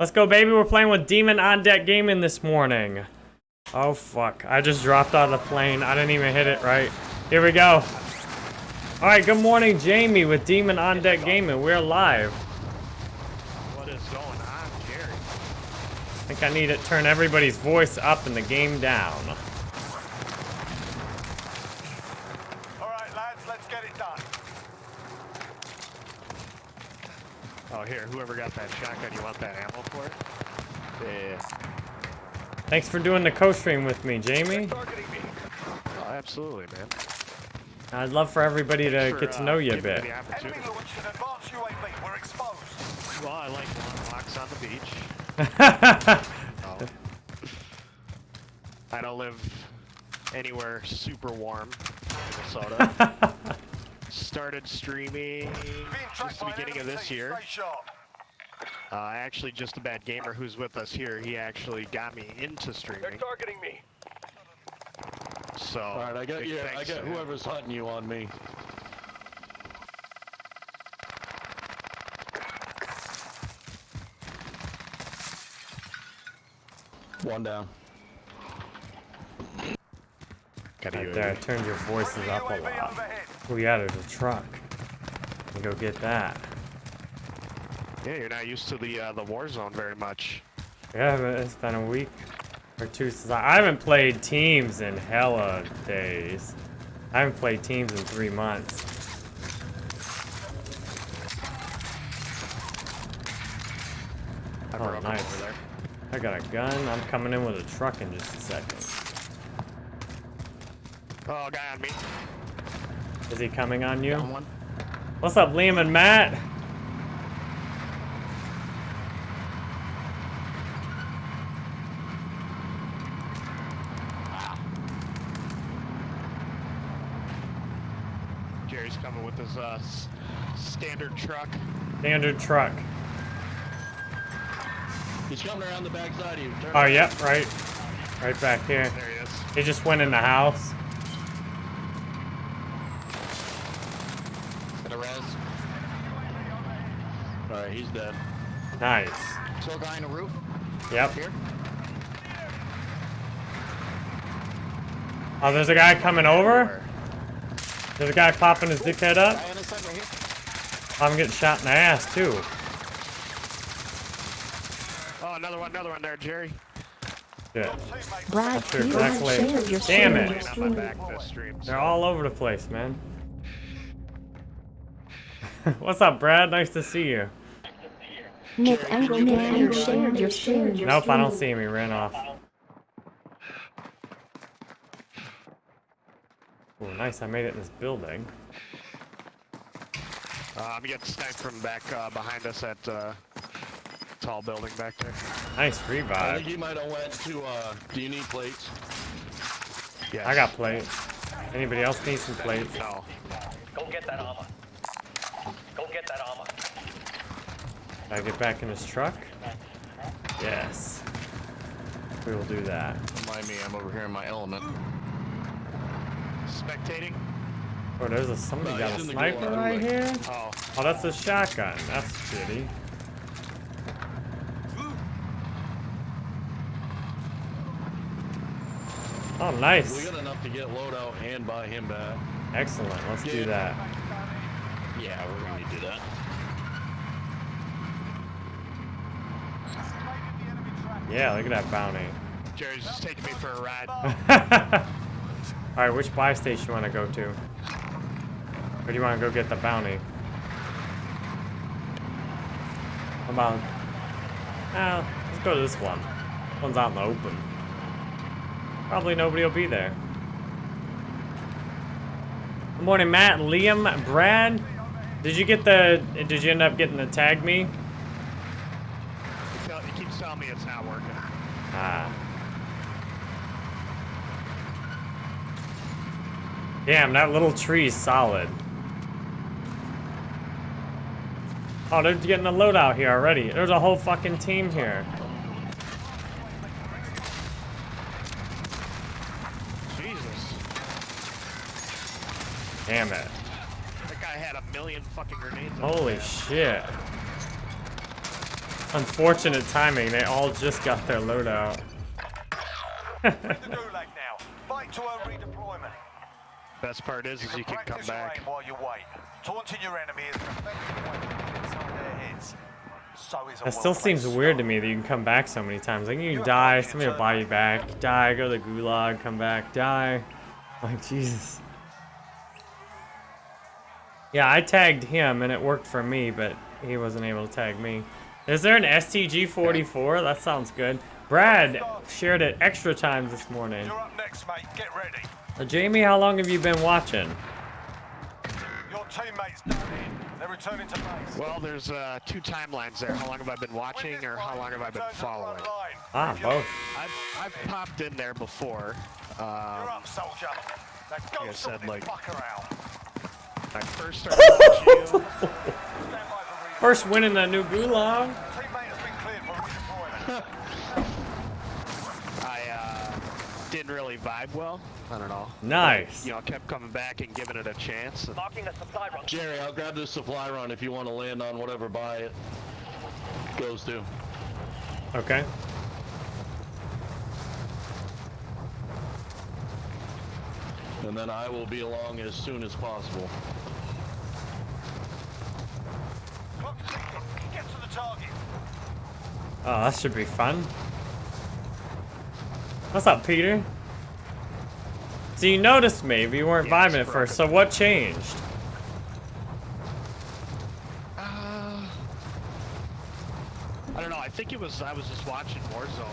Let's go, baby. We're playing with Demon on Deck Gaming this morning. Oh, fuck. I just dropped out of the plane. I didn't even hit it right. Here we go. All right, good morning, Jamie with Demon on Deck Gaming. We're live. What is going on, Jerry? I think I need to turn everybody's voice up and the game down. All right, lads, let's get it done. Oh, here, whoever got that shotgun, you want that ammo for it? Yeah. Thanks for doing the co-stream with me, Jamie. Me. Oh, absolutely, man. I'd love for everybody to for, get to uh, know you a giving bit. the Enemy opportunity. launched an advanced UAV. We're exposed. Well, I like long walks on the beach. Oh. I don't live anywhere super warm Minnesota. Started streaming just the beginning of this year. Uh, actually, just a bad gamer who's with us here. He actually got me into They're streaming. targeting me. So, All right, I got big you. I got whoever's hunting you on me. One down. Got a Right there, I turned your voices up a lot. overhead. Oh yeah, there's a truck. You go get that. Yeah, you're not used to the uh, the war zone very much. Yeah, but it's been a week or two since I, I haven't played teams in hella days. I haven't played teams in three months. I Oh, nice. over there. I got a gun. I'm coming in with a truck in just a second. Oh, guy on me. Is he coming on you? Down one. What's up, Liam and Matt? Wow. Jerry's coming with his uh, s- standard truck. Standard truck. He's coming around the backside of you. Turn Oh, yep, right. Right back here. There he is. He just went in the house. Got a res. All right, he's dead. Nice. Still guy on the roof. Yep. Here. Oh, there's a guy coming over? There's a guy popping his dickhead up? Guy on this side right here. I'm getting shot in the ass, too. Oh, another one, another one there, Jerry. Shit. Teammates Brad, Sure, please like, exactly. share your Damn stream. it. Laying on my back this stream. They're all over the place, man. What's up, Brad? Nice to see you. Nick Angry Nick, you shared your shared your Nope, I don't see him. He ran off. Oh, nice. I made it in this building. Uh, I'm getting sniped from back uh, behind us at uh, tall building back there. Nice revive. I think he might have went to. uh Do you need plates? Yeah. I got plates. Anybody else need some plates? No. Go get that armor. Go get that armor. Can I get back in his truck? Yes. We will do that. Remind me, I'm over here in my element. Spectating. Oh, there's a somebody No, got a sniper gulag. right here. Oh, Oh, that's a shotgun. That's shitty. Oh, nice. We nice. got enough to get loadout and buy him back. Excellent. Let's do that. Yeah, we're gonna do that. Yeah, look at that bounty. Jerry's just taking me for a ride. All right, which buy station you want to go to? Or do you want to go get the bounty? Come on. Ah, let's go to this one. One's out in the open. Probably nobody will be there. Good morning, Matt, Liam, Brad. Did you get the? Did you end up getting the tag me? He, tell, he keeps telling me it's not working. Ah. Damn, that little tree's solid. Oh, they're getting a loadout here already. There's a whole fucking team here. Jesus. Damn it. That guy had a million fucking grenades. Holy shit. Unfortunate timing. They all just got their loadout. The gulag now. Fight to earn redeployment. Best part is, is you can come back. while you wait. Taunting your enemy is an effective way to get inside their heads. So is a That still seems well-placed weird to me that you can come back so many times. Like you can die, somebody will buy you back. Die, go to the gulag, come back, die. Like Jesus. Yeah, I tagged him and it worked for me, but he wasn't able to tag me. Is there an STG-44? That sounds good. Brad shared it extra times this morning. You're up next, mate. Get ready. Uh, Jamie, how long have you been watching? Your teammates down in. They're returning to base. Well, there's uh, two timelines there. How long have I been watching, or how long have I been return to the front following? Ah, both. I've, I've popped in there before. You're Um, up, soldier. Now go I said, like- fucker out. I first started watching you. First win in the new gulag. Teammate has been cleared for redeployment. I uh, didn't really vibe well. I don't know. Nice. You know, I kept coming back and giving it a chance. And Marking the supply run. Jerry, I'll grab this supply run if you want to land on whatever buy it goes to. Okay. And then I will be along as soon as possible. Clock's ticking. Get to the target. Oh, that should be fun. What's up, Peter? So you noticed me, but you weren't Yeah, vibing at first. So what changed? Uh, I don't know. I think it was I was just watching Warzone,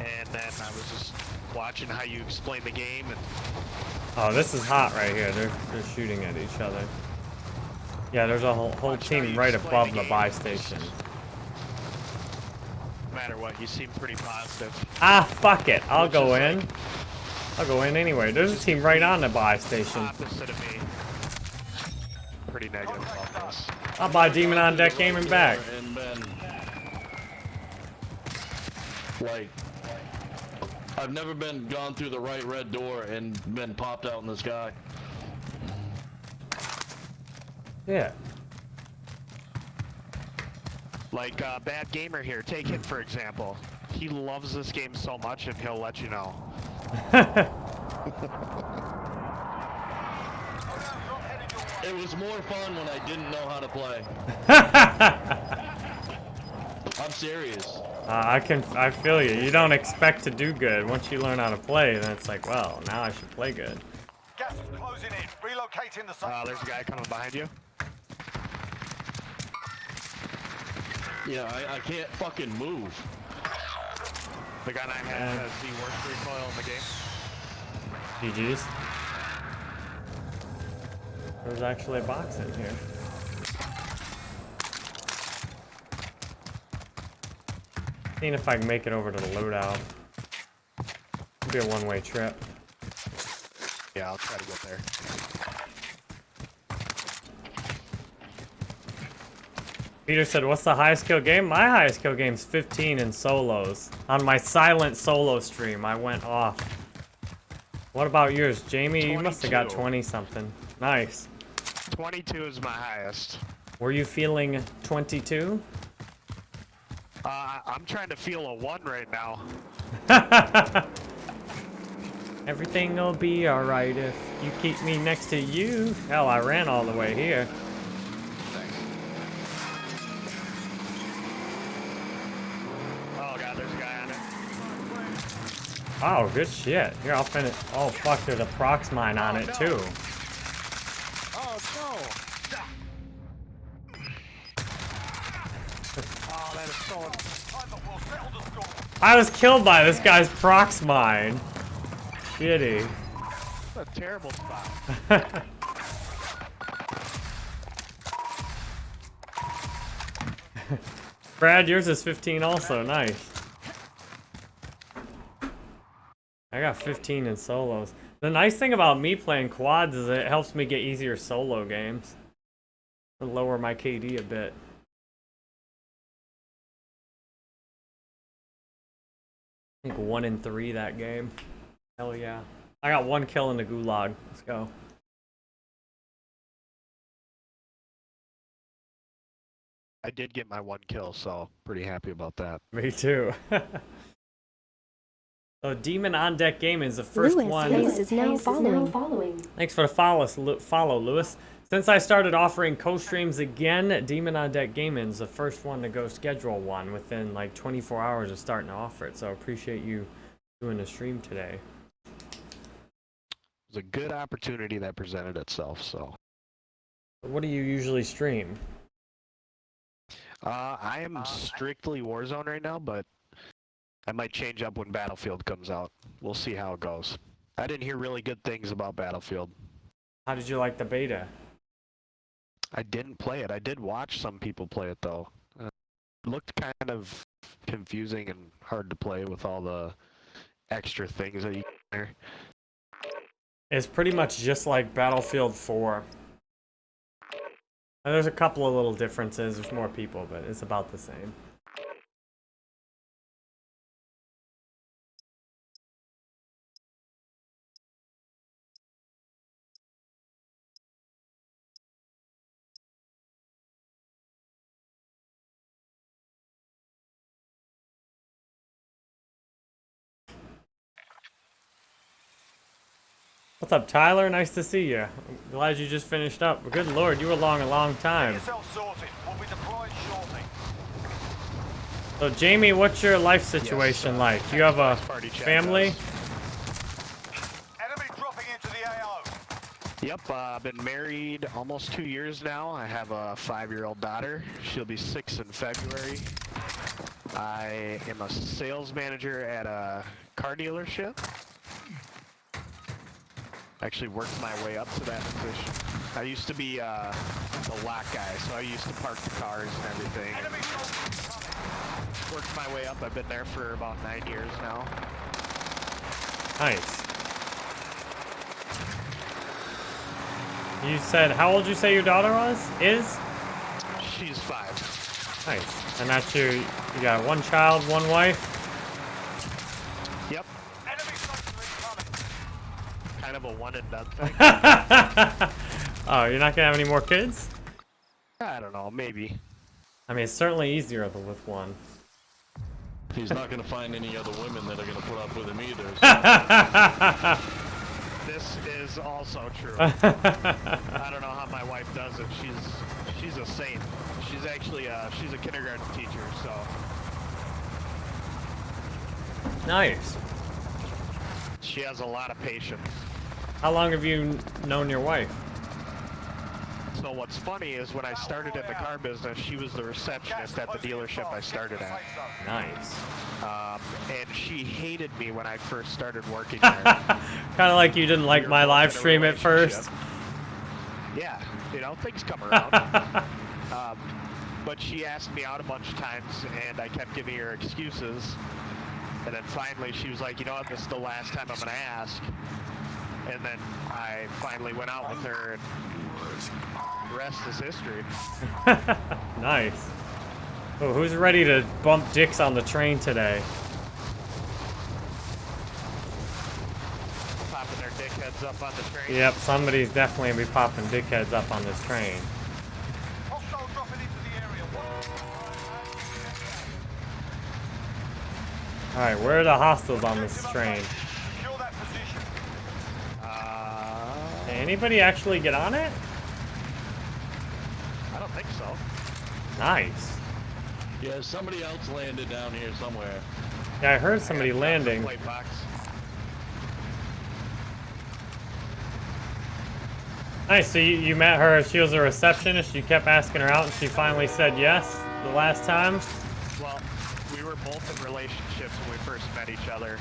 and then I was just watching how you explain the game, and Oh, this is hot right here. They're they're shooting at each other. Yeah, there's a whole whole team right above the the buy station. no matter what, you seem pretty positive. Ah, fuck it. I'll Which go in. like- I'll go in anyway. There's a team right on the buy station. Opposite of me. Pretty negative about this. I'll buy Demon on Deck game and back. And like, I've never been gone through the right red door and been popped out in the sky. Yeah. Like uh, Bad Gamer here, take him for example. He loves this game so much, and he'll let you know. It was more fun when I didn't know how to play. I'm serious. Uh, I can, I feel you. You don't expect to do good. Once you learn how to play, then it's like, well, now I should play good. Gas is closing in. Relocating the Uh, there's a guy coming behind you. Yeah, I, I can't fucking move. The gun I have uh, has the worst recoil in the game. GG's. There's actually a box in here. Seeing if I can make it over to the loadout. It'll be a one-way trip. Yeah, I'll try to get there. Peter said, what's the highest kill game? My highest kill game's 15 in solos. On my silent solo stream, I went off. What about yours, Jamie? You must have got 20 something. Nice. 22 is my highest. Were you feeling 22? Uh, I'm trying to feel a one right now. Everything will be alright if you keep me next to you. Hell, I ran all the way here. Oh, good shit. Here, I'll finish. Oh, fuck, there's a prox mine on Oh, it, no. too. Oh no! Oh, that is so. Time that will settle the score. I was killed by this guy's prox mine. Shitty. That's a terrible spot. Brad, yours is 15 also. Nice. I got 15 in solos. The nice thing about me playing quads is it helps me get easier solo games. And lower my KD a bit. I think one in three that game. Hell yeah. I got one kill in the gulag. Let's go. I did get my one kill, so pretty happy about that. Me too. so Demon on Deck Gaming is the first Lewis one. Hayes is now following. Thanks for the follow, Lu- follow, Lewis. Since I started offering co-streams again, Demon on Deck Gaming is the first one to go schedule one within like 24 hours of starting to offer it. So I appreciate you doing the stream today. It was a good opportunity that presented itself, so. What do you usually stream? Uh, I am strictly Warzone right now, but I might change up when Battlefield comes out. We'll see how it goes. I didn't hear really good things about Battlefield. How did you like the beta? I didn't play it. I did watch some people play it though. Uh, looked kind of confusing and hard to play with all the extra things that you can there. It's pretty much just like Battlefield 4. And there's a couple of little differences. There's more people, but it's about the same. What's up, Tyler? Nice to see you. I'm glad you just finished up. Good lord, you were along a long time. We'll be deployed shortly. So, Jamie, what's your life situation uh, like? Do you have a family? Enemy dropping into the AO. Yep, uh, I've been married almost two years now. I have a five-year-old daughter. She'll be six in February. I am a sales manager at a car dealership. Actually worked my way up to that position. I used to be uh, the lot guy, so I used to park the cars and everything. Enemy. Worked my way up. I've been there for about nine years now. Nice. You said, how old you say your daughter was? Is? She's five. Nice. And that's your, you got one child, one wife? Yep, Enemy soldiers incoming. kind of a one and done thing. oh, you're not gonna have any more kids? I don't know, maybe. I mean, it's certainly easier th- with one. He's not gonna find any other women that are gonna put up with him either. so- This is also true. I don't know how my wife does it. She's she's a saint. She's actually uh she's a kindergarten teacher, so nice. she has a lot of patience. How long have you known your wife? So what's funny is when I started in the car business, she was the receptionist at the dealership I started at. Nice. Um, and she hated me when I first started working there. Kind of like you didn't like We my live stream at first. Yeah, you know, things come around. um, but she asked me out a bunch of times, and I kept giving her excuses. And then finally, she was like, "You know what? This is the last time I'm gonna ask." And then I finally went out with her, and rest is history. nice. Oh, who's ready to bump dicks on the train today? Popping their dickheads up on the train. Yep, somebody's definitely gonna be popping dickheads up on this train. Hostile dropping into the area. Alright, where are the hostiles on this train? Secure that position. Did anybody actually get on it? I don't think so. Nice. yeah, somebody else landed down here somewhere. Yeah, I heard somebody I landing. Plate box. Nice, so you, you met her, she was a receptionist, you kept asking her out, and she finally said yes the last time? Well, we were both in relationships when we first met each other.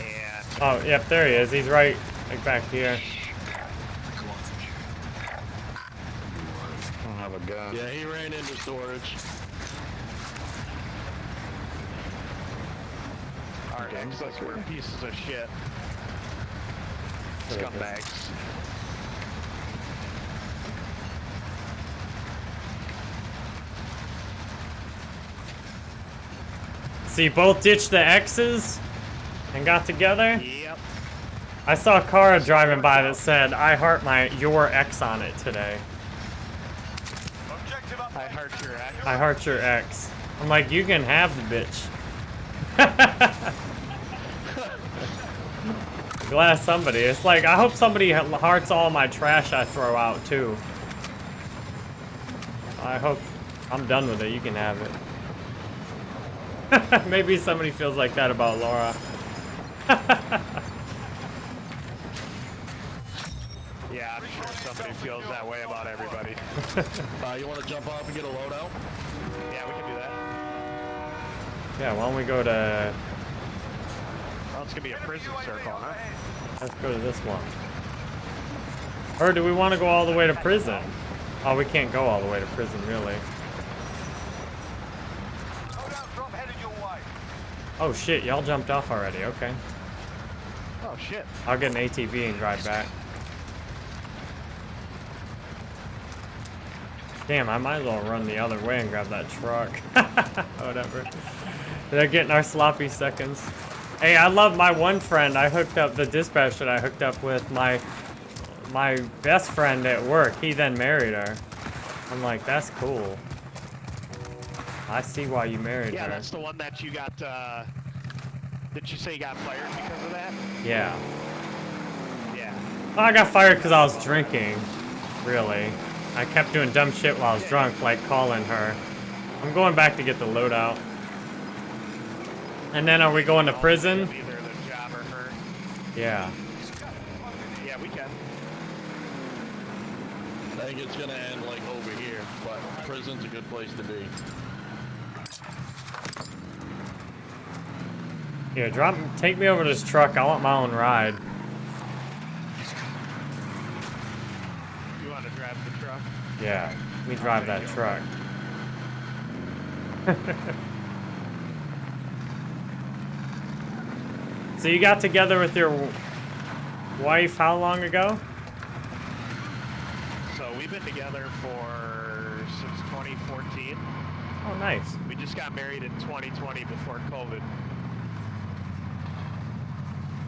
And Oh, yep, there he is. He's right, like back here. I don't have a gun. Yeah, he ran into storage. our exes were pieces of shit. Scumbags. So you both ditched the X's and got together? Yep. I saw a car driving by that said, I heart my your ex on it today. Objective I I heart your ex. I heart your ex. I'm like, you can have the bitch. Glad somebody. It's like, I hope somebody hearts all my trash I throw out, too. I hope I'm done with it. You can have it. Maybe somebody feels like that about Laura. Yeah, I'm sure somebody feels that way about everybody. Uh, you want to jump off and get a loadout? Yeah, we can do that. yeah, why don't we go to... Well, it's gonna be a prison circle, huh? Let's go to this one. Or do we want to go all the way to prison? Oh, we can't go all the way to prison, really. Loadout drop headed your way. Oh shit, y'all jumped off already, okay. Oh shit. I'll get an ATV and drive back. Damn, I might as well run the other way and grab that truck. Whatever. They're getting our sloppy seconds. Hey, I love my one friend. I hooked up the dispatch that I hooked up with my my best friend at work. He then married her. I'm like, that's cool. I see why you married Yeah, her. that's the one that you got, uh... Did you say you got fired because of that? Yeah. Yeah. Well, I got fired because I was drinking. Really. I kept doing dumb shit while I was drunk, like calling her. I'm going back to get the loadout. And then are we going to prison? Either the job or her. Yeah. Yeah, we can. I think it's gonna end like over here, but prison's a good place to be. Here, drop, take me over to this truck. I want my own ride. You want to drive the truck? Yeah, we drive that truck. so you got together with your wife how long ago? So we've been together for since 2014. Oh, nice. We just got married in 2020 before COVID.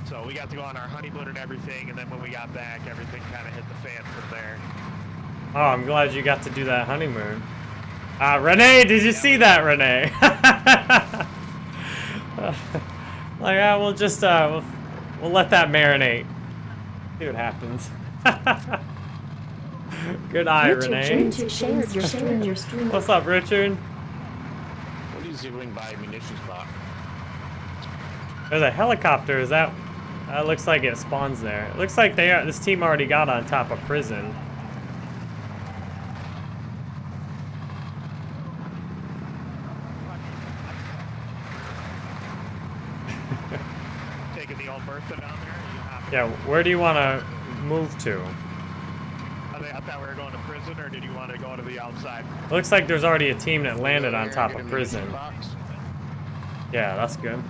So we got to go on our honeymoon and everything, and then when we got back, everything kind of hit the fan from there. Oh, I'm glad you got to do that honeymoon. Uh, Renee, did you see that, Renee? like, uh, we'll just, uh, we'll, we'll let that marinate. See what happens. Good eye, Richard Renee. James shared your stream. Your stream. What's up, Richard? What do you see by a munitions box? There's a helicopter. Is that? That looks like it spawns there. It looks like they are. This team already got on top of prison. Taking the old Bertha down there. or You hopping? Yeah. Where do you want to move to? I, think, I thought we were going to prison, or did you want to go to the outside? Looks like there's already a team that landed on top of prison. Yeah, that's good.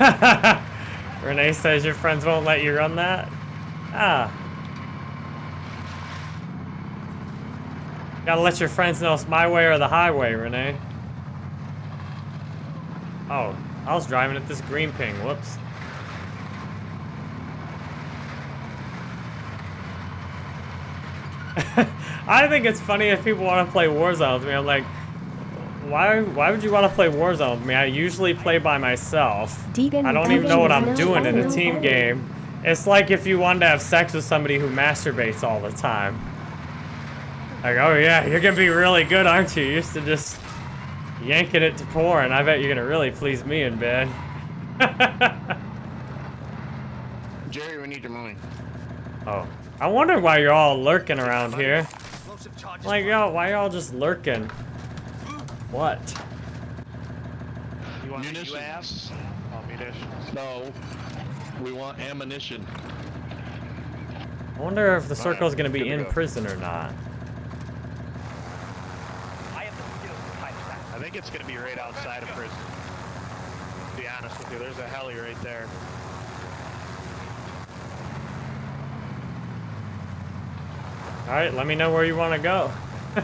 Renee says your friends won't let you run that? Ah. Gotta let your friends know it's my way or the highway, Renee. Oh, I was driving at this green ping. Whoops. I think it's funny if people want to play Warzone with me. I'm like, why? Why would you want to play Warzone with me? I usually play by myself. I don't even know what I'm doing in a team game. It's like if you wanted to have sex with somebody who masturbates all the time. Like, oh yeah, you're gonna be really good, aren't you? You're used to just yanking it to porn. I bet you're gonna really please me in bed. Jerry, we need your money. oh, I wonder why you're all lurking around here. Explosive charges. Like, y'all, why y'all just lurking? What? You want the Munitions. Oh, munitions. No, we want ammunition. I wonder if the yeah, circle's gonna be good in go. prison or not. I have the skills to fight that. I think it's going to be right outside of prison. To be honest with you, there's a heli right there. All right, let me know where you want to go.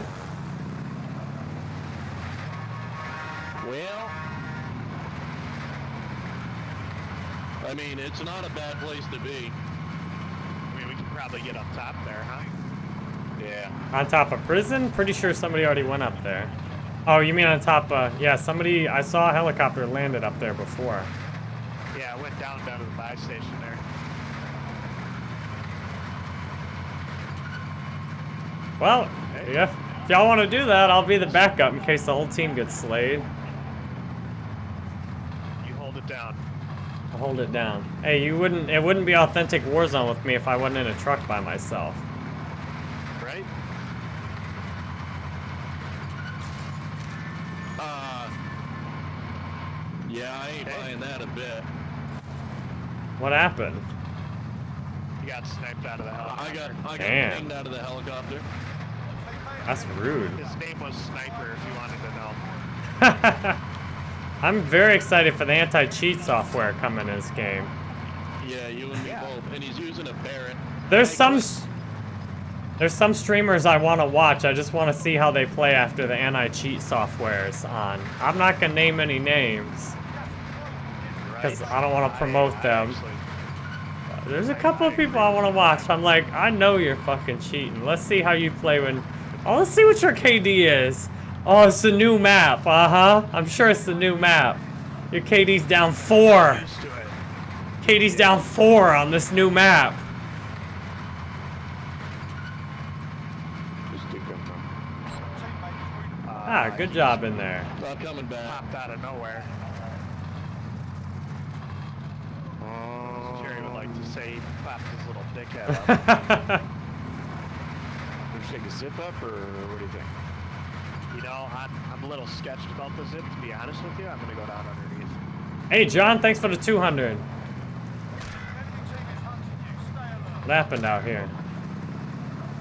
Well, I mean, it's not a bad place to be. I mean, we could probably get up top there, huh? Yeah. On top of prison? Pretty sure somebody already went up there. Oh, you mean on top of... Yeah, somebody... I saw a helicopter landed up there before. Yeah, I went down down to the buy station there. Well, yeah. If y'all want to do that, I'll be the backup in case the whole team gets slayed. You hold it down. I'll hold it down. Hey, you wouldn't... It wouldn't be authentic Warzone with me if I wasn't in a truck by myself. Right? Uh, yeah, I ain't Okay. buying that a bit. What happened? He got sniped out of the I helicopter. got I got Damn. pinged out of the helicopter. That's rude. His name was Sniper, if you wanted to know. I'm very excited for the anti-cheat software coming in this game. Yeah, you and me Yeah. both. And he's using a Barrett. There's some there's some streamers I want to watch. I just want to see how they play after the anti-cheat software is on. I'm not gonna name any names. Right? 'Cause I don't wanna promote them. actually- There's a couple of people I want to watch. I'm like, I know you're fucking cheating. Let's see how you play when. Oh, let's see what your KD is. Oh, it's the new map. Uh huh. I'm sure it's the new map. Your KD's down four. Used. KD's down four on this new map. Ah, good job in there. Not coming back. Popped out of nowhere. Jerry would like to say he popped his little dickhead up. Would you take a zip up, or what do you think? you know, I'm, I'm a little sketched about the zip, to be honest with you. I'm going to go down underneath. hey, John, thanks for the 200. What happened out here?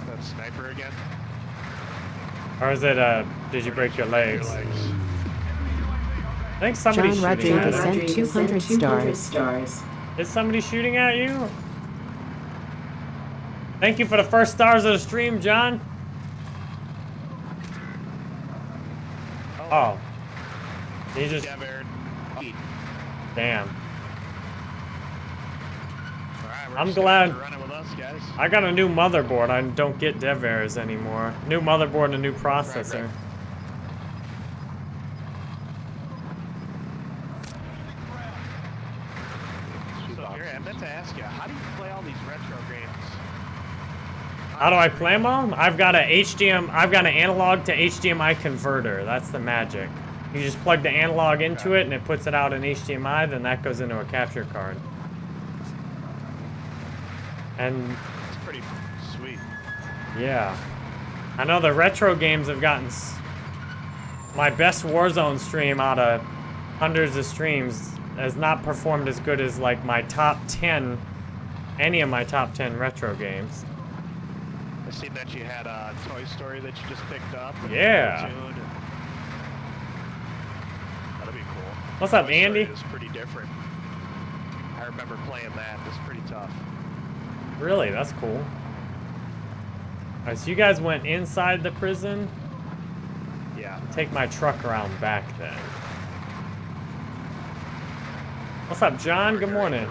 That sniper again. Or is it, uh, did you break your legs? Your legs. I think somebody's John Rodriguez us. sent 200 stars. Is somebody shooting at you? Thank you for the first stars of the stream, John. Oh. He just, damn. Right, I'm glad- have to Run it with us. I got a new motherboard. I don't get dev errors anymore. New motherboard and a new processor. right. So, Gary, I meant to ask you, how do you play all these retro games? How do I play them? I've got a HDM. I've got an analog to HDMI converter. That's the magic. You just plug the analog into it, and it puts it out in HDMI. Then that goes into a capture card. And It's pretty sweet. yeah, I know the retro games have gotten s- my best Warzone stream out of hundreds of streams has not performed as good as like my top 10 any of my top 10 retro games. Seen that you had a Toy Story that you just picked up. Yeah. That'd be cool. What's up, Story Andy? is pretty different. I remember playing that. It's pretty tough. Really, that's cool. Alright, so you guys went inside the prison. Yeah. Take my truck around back then. What's up, John? Good morning.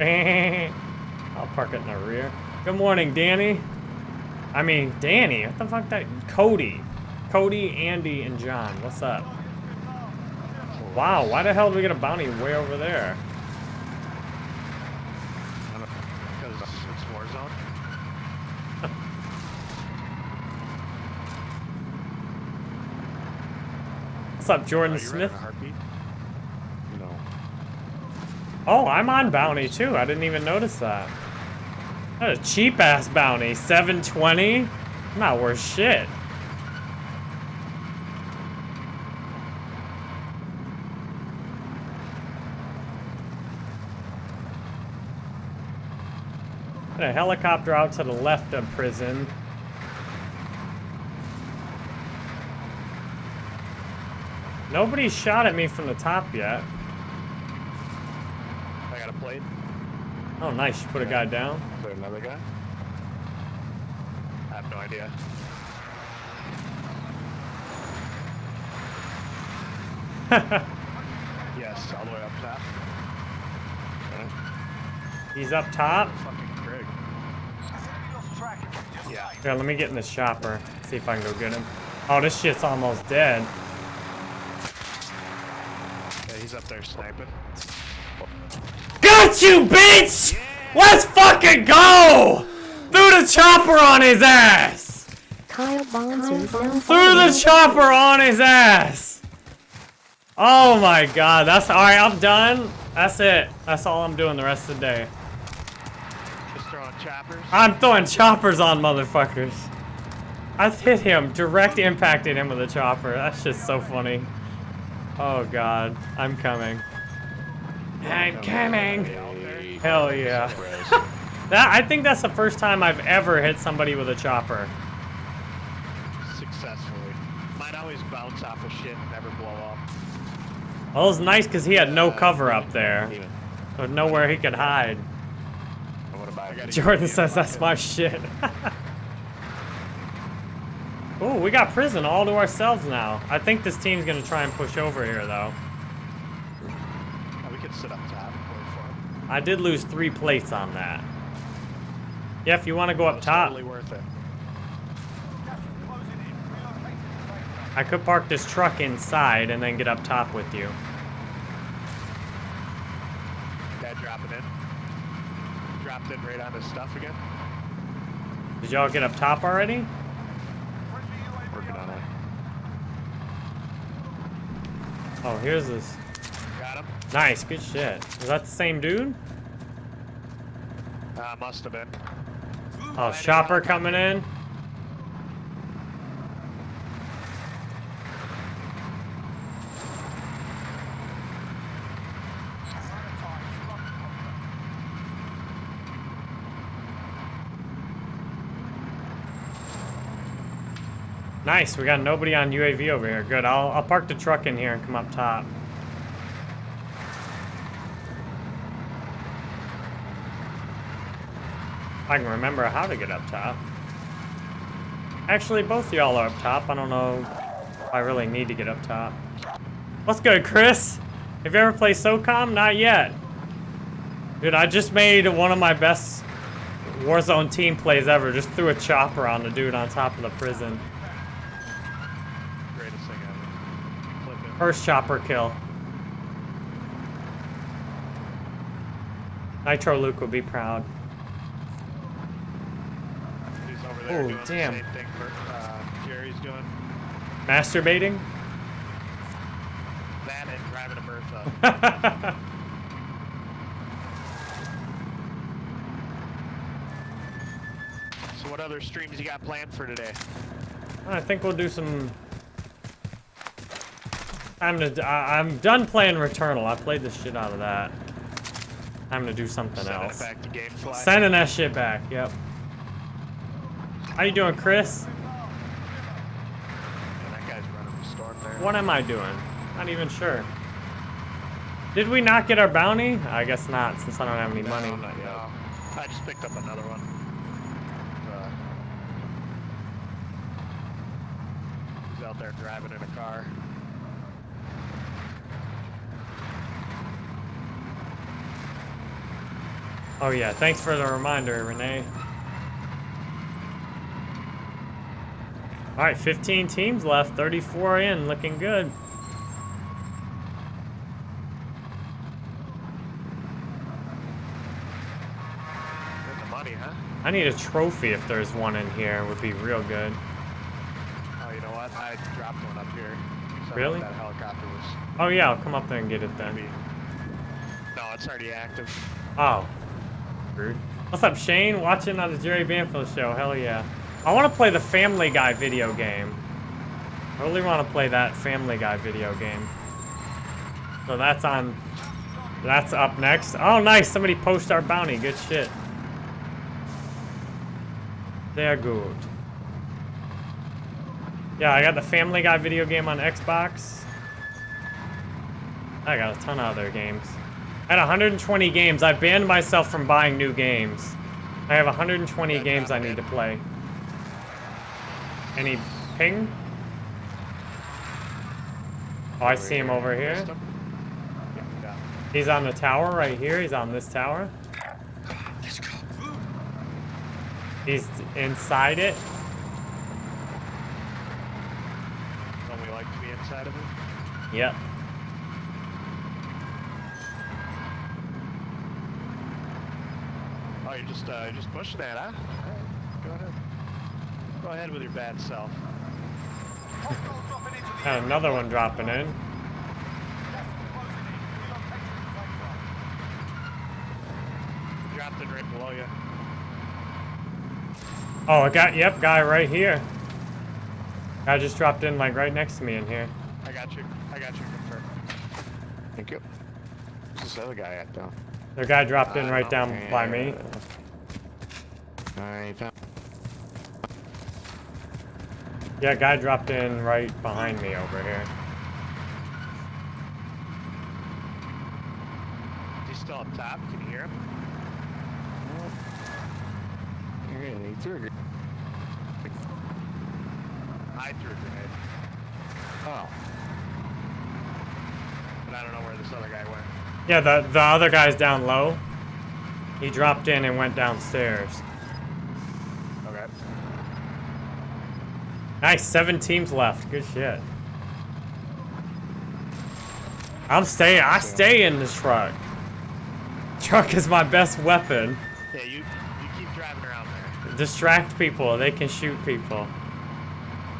I'll park it in the rear. Good morning, Danny. I mean, Danny. What the fuck? That Cody, Cody, Andy, and John. What's up? Wow. Why the hell did we get a bounty way over there? Because it's Warzone. What's up, Jordan you Smith? running a heartbeat? No. Oh, I'm on bounty too. I didn't even notice that. That's a cheap ass bounty. 720? Not worth shit. A helicopter out to the left of prison. Nobody shot at me from the top yet. I got a plate. Oh, nice. You put a guy down. Is there another guy? I have no idea. yes, all the way up top. He's up top. Fucking Craig. Yeah. Here, let me get in this chopper. See if I can go get him. Oh, this shit's almost dead. Yeah, he's up there sniping. Got you, bitch! Let's fucking go! Threw the chopper on his ass! Kyle Bonser Threw the chopper on his ass! Oh my god, that's alright, I'm done. That's it. That's all I'm doing the rest of the day. Just throwing choppers. I'm throwing choppers on motherfuckers. I hit him, direct impacted him with a chopper. That's just so funny. Oh god, I'm coming. I'm coming. Hell yeah. That I think that's the first time I've ever hit somebody with a chopper. Successfully. Might always bounce off of shit and never blow up. Well, it was nice because he had no cover up there. So nowhere he could hide. I want to buy a Jordan says that's my shit. Ooh, we got prison all to ourselves now. I think this team's gonna try and push over here though. Oh, we could sit up top. Wait for him. I did lose three plates on that. Yeah, if you want to go up top, Totally worth it. I could park this truck inside and then get up top with you. Guy dropping in. Dropped in right on his stuff again. Did y'all get up top already? working on it. Oh, here's this. Nice, good shit. Is that the same dude? Uh, must have been. Oh, shopper coming in. Nice, we got nobody on UAV over here. Good, I'll, I'll park the truck in here and come up top. I can remember how to get up top. Actually, both y'all are up top. I don't know if I really need to get up top. What's good, Chris? Have you ever played SOCOM? Not yet. Dude, I just made one of my best Warzone team plays ever. Just threw a chopper on the dude on top of the prison. Greatest thing ever. First chopper kill. Nitro Luke would be proud. He's over there Oh, doing damn. the same thing for, uh, Jerry's doing. Masturbating? That and driving a Bertha. so what other streams you got planned for today? I think we'll do some. I'm gonna. I, I'm done playing Returnal. I played the shit out of that. I'm gonna do something Sending else. it back to Gamefly. Sending that shit back. Yep. How you doing, Chris? That guy's running the storm there. What am I doing? Not even sure. Did we not get our bounty? I guess not, since I don't have any money. No, not yet. I just picked up another one. Uh, he's out there driving in a car. Oh yeah, thanks for the reminder, Renee. All right, 15 teams left, 34 in, looking good. The money, huh? I need a trophy if there's one in here. It Would be real good. Oh, you know what? I dropped one up here. Really? That helicopter was Oh yeah, I'll come up there and get it then. maybe. No, it's already active. Oh, rude. What's up, Shane? Watching on the Jerry Banfield show. Hell yeah. I want to play the Family Guy video game. I really want to play that Family Guy video game. So that's on. That's up next. Oh, nice. Somebody post our bounty. Good shit. They're good. Yeah, I got the Family Guy video game on Xbox. I got a ton of other games. I had 120 games. I banned myself from buying new games. I have 120 games I need to play. Any ping? Oh, I see him over here. Missed him? Yeah, yeah. He's on the tower right here. He's on this tower. He's inside it. Don't we like to be inside of it? Yep. Oh, you're just uh, you're just pushing that, huh? Alright, go ahead. With your bad self. Hostile dropping into the And another one dropping in. Gas in. Relocating to the safe zone. Dropped it right below you. Oh, I got, yep, guy right here. Guy just dropped in like right next to me in here. I got you. I got you confirmed. Thank you. Where's this other guy at though? The guy dropped in Uh, right down by me. I found. Yeah, guy dropped in right behind me over here. Is he still up top? Can you hear him? Yeah, he threw a grenade. I threw a grenade, Oh. but I don't know where this other guy went. Yeah, the, the other guy's down low. He dropped in and went downstairs. Okay. Nice, seven teams left. Good shit. I'm staying. I stay in this truck. Truck is my best weapon. Yeah, you you keep driving around there. Distract people. They can shoot people.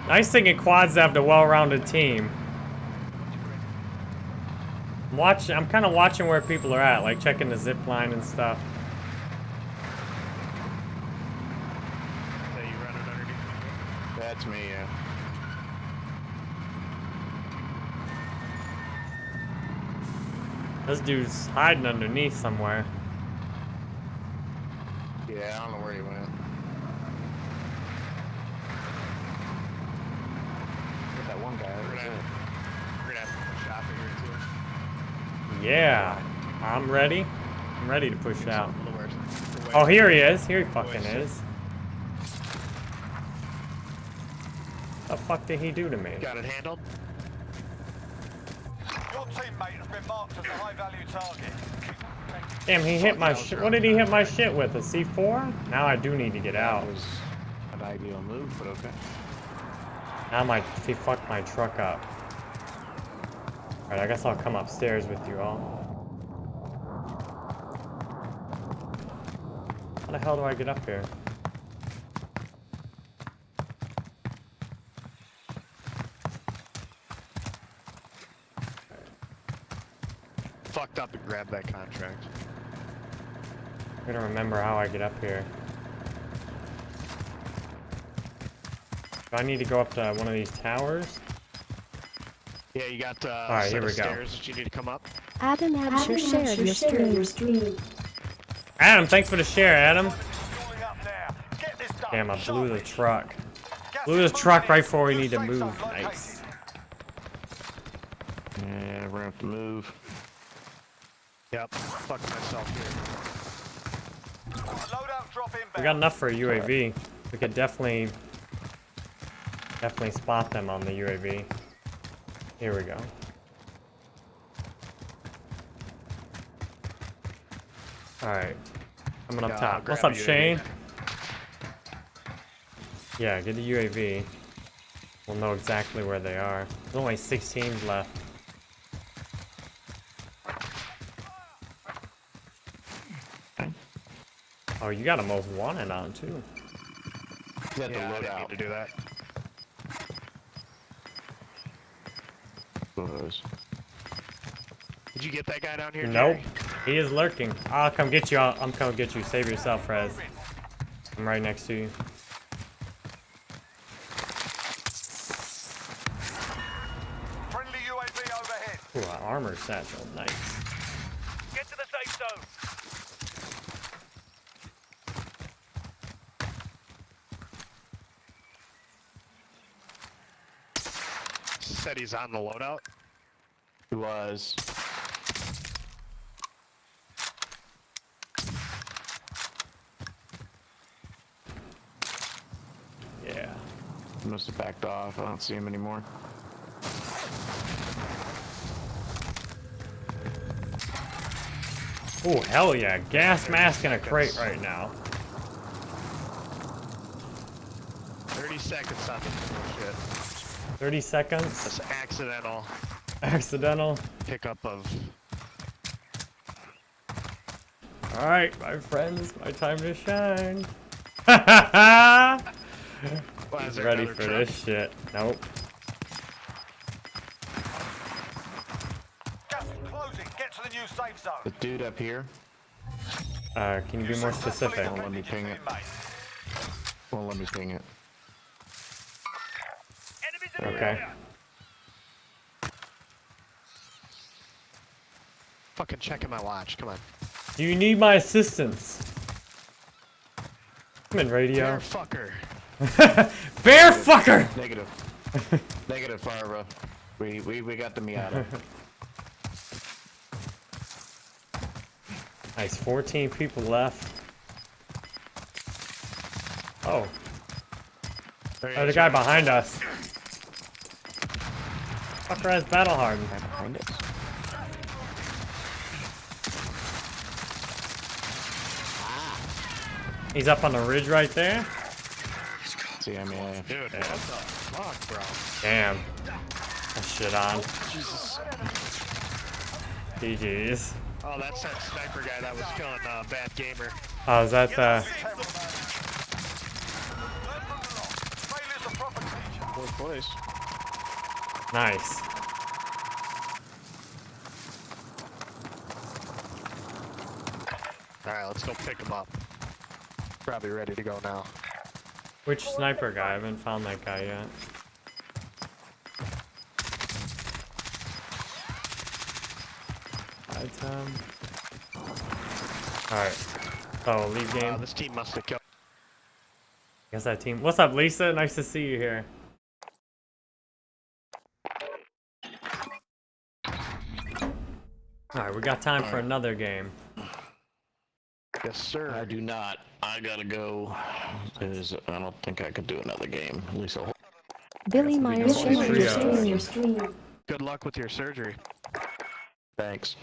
Nice thing in quads to have the well-rounded team. I'm watching. I'm kind of watching where people are at, like checking the zip line and stuff. So you running underneath. me? That's me, yeah. This dude's hiding underneath somewhere. Yeah, I don't know where he went. Get that one guy. We're gonna, we're gonna have to push out here too. Yeah, I'm ready. I'm ready to push out. A little worse. We're Oh, here he is. Here he fucking Wait, is. The fuck did he do to me? Got it handled. Your teammate has been marked as a high-value target. Damn, he hit my shit. What did he hit my shit with? A C4? Now I do need to get out. That was an ideal move, but okay. Now my he fucked my truck up. Alright, I guess I'll come upstairs with you all. How the hell do I get up here? Fucked up and grabbed that contract. I gotta remember how I get up here. Do I need to go up to one of these towers? Yeah, you got uh, right, set here of we go. stairs that you need to come up. Adam Absher shared your stream. Adam, thanks for the share, Adam. Calling up now. Get this done. Damn, I blew the truck. Blew the truck right before we need to move. zone. Nice. Yeah, we're gonna have to move. Yep. Fucked myself here. Loadout drop inbound. We got enough for a UAV. We could definitely, definitely spot them on the UAV. Here we go. All right, coming up Yeah, I'll top. What's up. Shane? Yeah, get the UAV. We'll know exactly where they are. There's only six teams left. Oh, you got a most wanted on too. You have Yeah, I to didn't load mean out. to do that. Those. Did you get that guy down here? Nope. Jerry? He is lurking. I'll come get you. I'll, I'm coming get you. Save yourself, Rez. I'm right next to you. Friendly UAV overhead. Ooh, armor satchel. Nice. Get to the safe zone. Said he's on the loadout. He was. Yeah. He must have backed off. I don't see him anymore. Oh hell yeah! Gas mask in a crate right now. 30 seconds on this bullshit. 30 seconds. This accidental Accidental. pickup of. Alright, my friends, my time to shine. Is there Ready for truck? this shit. Nope. Gas is closing. Get to the new safe zone. The dude up here Uh, can you be more specific? Successfully let me ping it. won't let me ping it. Okay. Fucking checking my watch. Come on. Do you need my assistance? I'm in radio. Bear fucker. Bear fucker! Negative. Negative, Farva. We, we, we got the Miata. Nice, 14 people left. Oh, There he oh the guy behind us. Fucker has battle hardened. Right behind us. He's up on the ridge right there. See, I mean, I- Dude, what the fuck, bro? Damn. That shit on. Jesus. GG's. Oh, that's that sniper guy that was killing uh, Bad Gamer. Oh, is that the... Failure's a proper teacher. Fourth place. Nice. All right, let's go pick him up. Probably ready to go now. Which sniper guy? I haven't found that guy yet. Item. Alright. Oh, leave game. Uh, this team must have killed. Guess that team. What's up, Lisa? Nice to see you here. We got time for another game. Yes, sir. I do not. I gotta go. Is I don't think I could do another game. At least I'll. Billy Myers going your stream. Good luck with your surgery. thanks.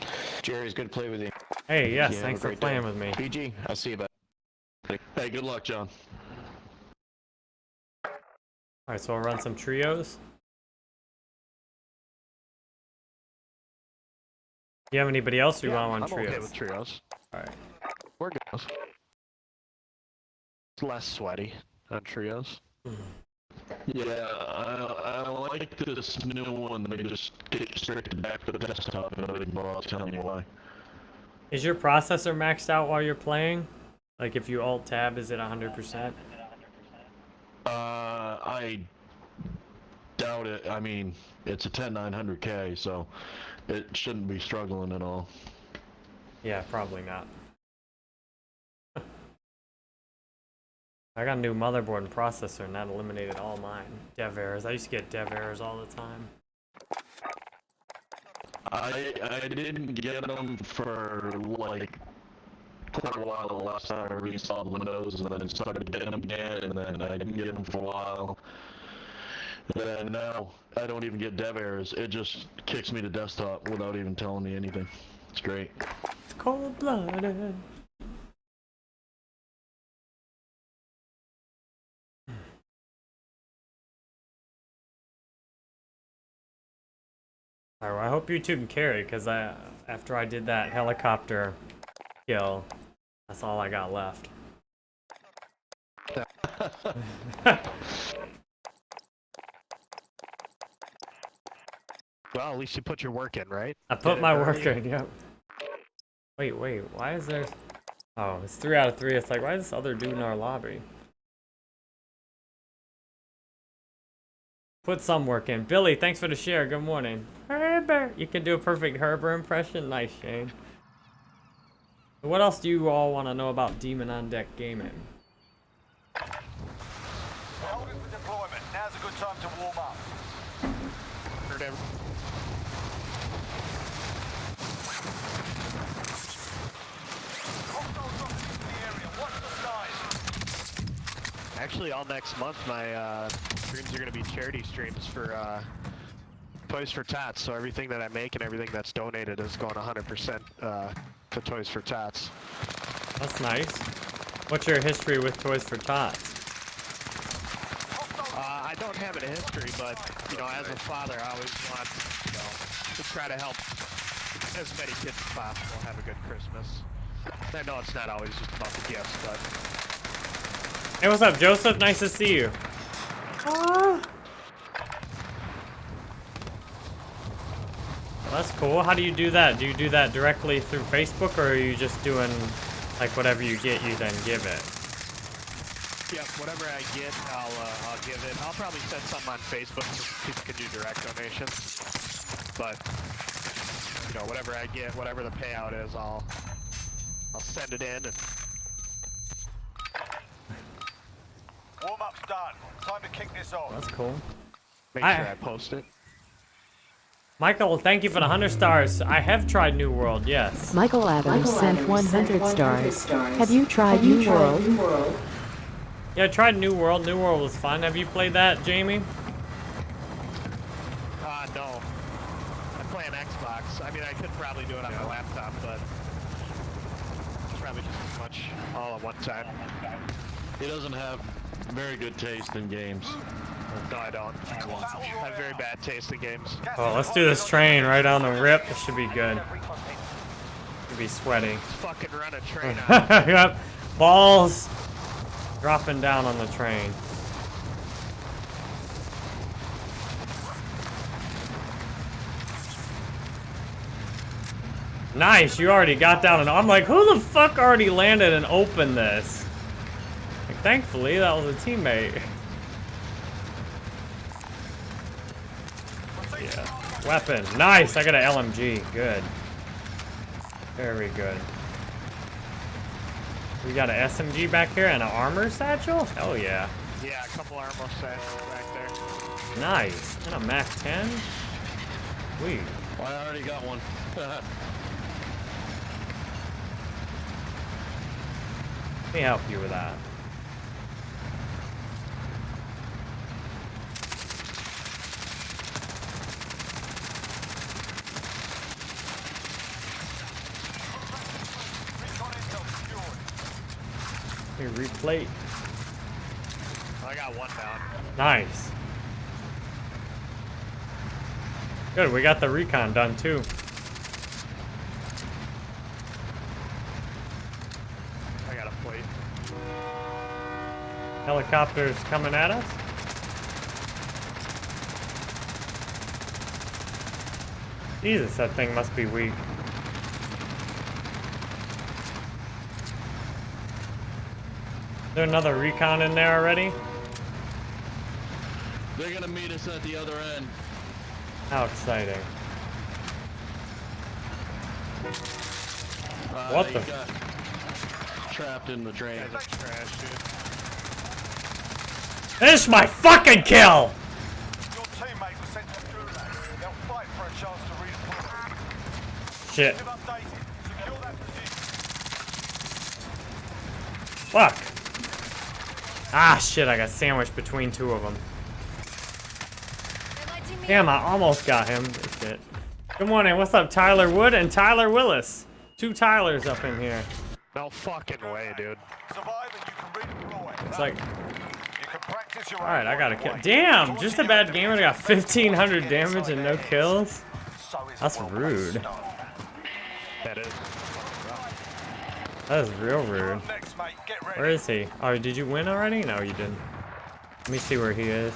Jerry's good to play with you. Hey, yes, Yeah, thanks for playing day. with me. PG, I'll see you, bud. Hey, good luck, John. Alright, so I'll run some trios. You have anybody else you Yeah, want on I'm trios? okay with trios. Alright. We're good. It's less sweaty on trios. Yeah, I, I like this new one. They just get straight back to the desktop and everything. But I'll tell you why. Is your processor maxed out while you're playing? Like if you alt tab, is it 100%? Uh, I doubt it. I mean, it's a 10900K, so it shouldn't be struggling at all. Yeah, probably not. I got a new motherboard and processor, and that eliminated all mine. Dev errors. I used to get dev errors all the time. I I didn't get them for like quite a while the last time I reinstalled Windows, and then it started getting them again, and then I didn't get them for a while. And now I don't even get dev errors. It just kicks me to desktop without even telling me anything. It's great. It's cold blooded. Alright, well, I hope you two can carry, because I, after I did that helicopter kill, that's all I got left. Well, at least you put your work in, right? I put it my early. work in, yep. Wait, wait, why is there... Oh, it's three out of three. It's like, why is this other dude in our lobby? Put some work in. Billy, thanks for the share. Good morning. Herbert. You can do a perfect Herbert impression. Nice, Shane. What else do you all want to know about Demon on Deck Gaming? We're holding for deployment. Now's a good time to warm up. Heard every- Hostiles dropping into the area. Watch the skies. Actually, all next month, my uh, streams are going to be charity streams for uh, Toys for Tots. So everything that I make and everything that's donated is going 100% uh, to Toys for Tots. That's nice. What's your history with Toys for Tots? Uh, I don't have a history, but you know, as a father, I always want you know to try to help as many kids as possible have a good Christmas. I know it's not always just about the gifts, but Hey, what's up, Joseph? Nice to see you. Ah. That's cool. How do you do that? Do you do that directly through Facebook, or are you just doing like whatever you get, you then give it? yeah, whatever I get, I'll uh, I'll give it. I'll probably send something on Facebook so people can do direct donations. But you know, whatever I get, whatever the payout is, I'll I'll send it in and Warm up's done. Time to kick this off. That's cool. make I- sure I post it. Michael, thank you for the 100 stars. I have tried New World, yes. Michael Adams sent 100 stars. Have you tried New World? Yeah, I tried New World. New World was fun. Have you played that, Jamie? Uh, no. I play on Xbox. I mean, I could probably do it on my laptop, but it's probably just as much all at one time. He doesn't have very good taste in games. No, I don't. I have very bad taste in games. Oh, let's do this train right on the rip. This should be good. Should be sweaty. Let's fucking run a train out. yep. Balls dropping down on the train. Nice, you already got down and I'm like, who the fuck already landed and opened this? Like, thankfully, that was a teammate. Yeah. Weapon. Nice, I got an LMG. Good. Very good. We got an SMG back here and an armor satchel? Hell yeah. Yeah, a couple armor satchels back there. Nice. And a MAC 10? Sweet. Well, I already got one. Let me help you with that. Let replate. I got one down. Nice. Good, we got the recon done too. I got a plate. Helicopters coming at us. Jesus, that thing must be weak. There another recon in there already? They're gonna meet us at the other end. How exciting. Uh, What the- got trapped in the drain. Guys are trash, dude. Finish my fucking kill! Your teammate was sent to the gulag. They'll fight for a chance to redeploy. Shit. Keep updated. Secure that position. Fuck. Ah, shit, I got sandwiched between two of them. Damn, I almost got him. Shit. Good morning, what's up, Tyler Wood and Tyler Willis? Two Tylers up in here. No fucking way, dude. Survive and you can redeploy. It's like, You can practice your alright, I got a kill. Damn, just a bad game and I got 1500 damage and no kills? So is a That's rude. That is. That is real rude. Next, mate. Get ready. Where is he? Oh, did you win already? No, you didn't. Let me see where he is.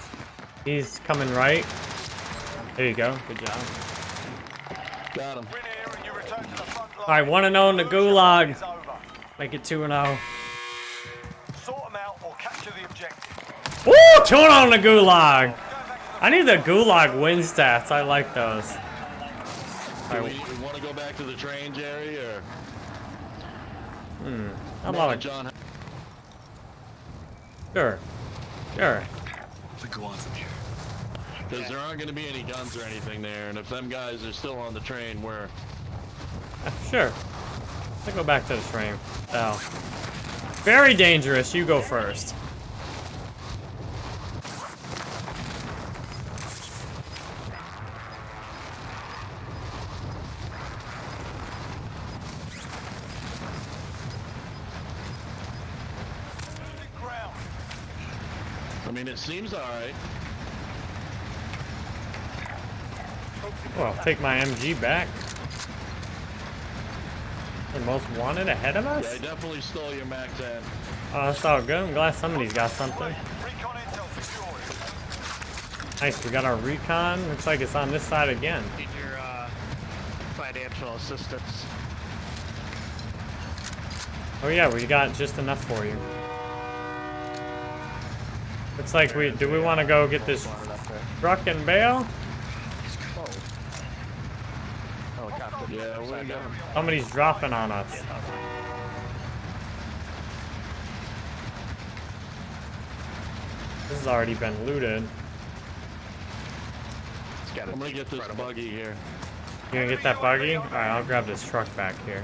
He's coming right. There you go. Good job. Got him. Win here and you return to the front line. Alright, 1 0 in the gulag. Make it 2 0. Sort them out or capture the objective. Woo! 2 0 in the gulag. Go back to the I need the gulag win stats. I like those. Do Alright, we want to go back to the train, Jerry, or Hmm. I'm not a John? Sure. Sure. Because there aren't going to be any guns or anything there, and if them guys are still on the train, we're Sure. Let's go back to the train. Oh. Very dangerous. You go first. Seems alright. Well, I'll take my MG back. The most wanted ahead of us? Yeah, I definitely stole your Mac 10. Oh, that's all good. I'm glad somebody's got something. Nice, we got our recon. Looks like it's on this side again. Need your uh, financial assistance. Oh yeah, we got just enough for you. Looks like we, do we want to go get this Wanted up there. truck and bail? Oh. Helicopter. Yeah, we Upside down. Somebody's dropping on us. This has already been looted. It's got a I'm gonna get this front of it. buggy here. You gonna get that buggy? Alright, I'll grab this truck back here.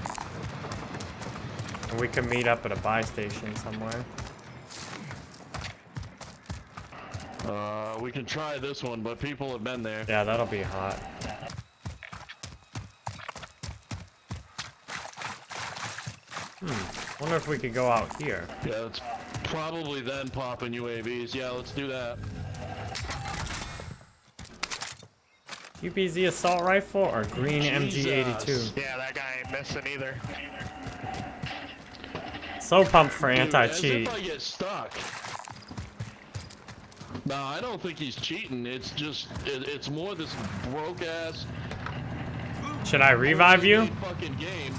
And we can meet up at a buy station somewhere. Uh, we can try this one, but people have been there. Yeah, that'll be hot. Hmm. Wonder if we could go out here. Yeah, it's probably then popping UAVs. Yeah, let's do that. UPZ assault rifle or green MG82? Jesus. Yeah, that guy ain't missing either. So pumped for anti-cheat. As if I get stuck. No, I don't think he's cheating. It's just, it, it's more this broke ass. Should I revive you? Fucking game.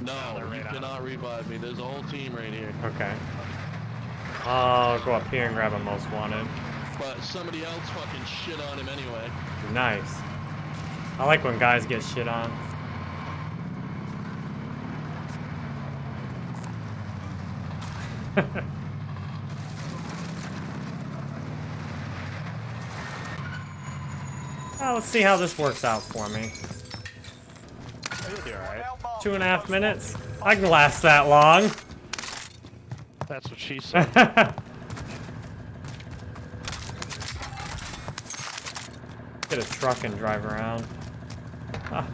No, you right on. cannot revive me. There's a whole team right here. Okay. I'll go up here and grab a most wanted. But somebody else fucking shit on him anyway. Nice. I like when guys get shit on. well, let's see how this works out for me. Alright. Two and a half minutes? I can last that long. That's what she said. Get a truck and drive around. Ah.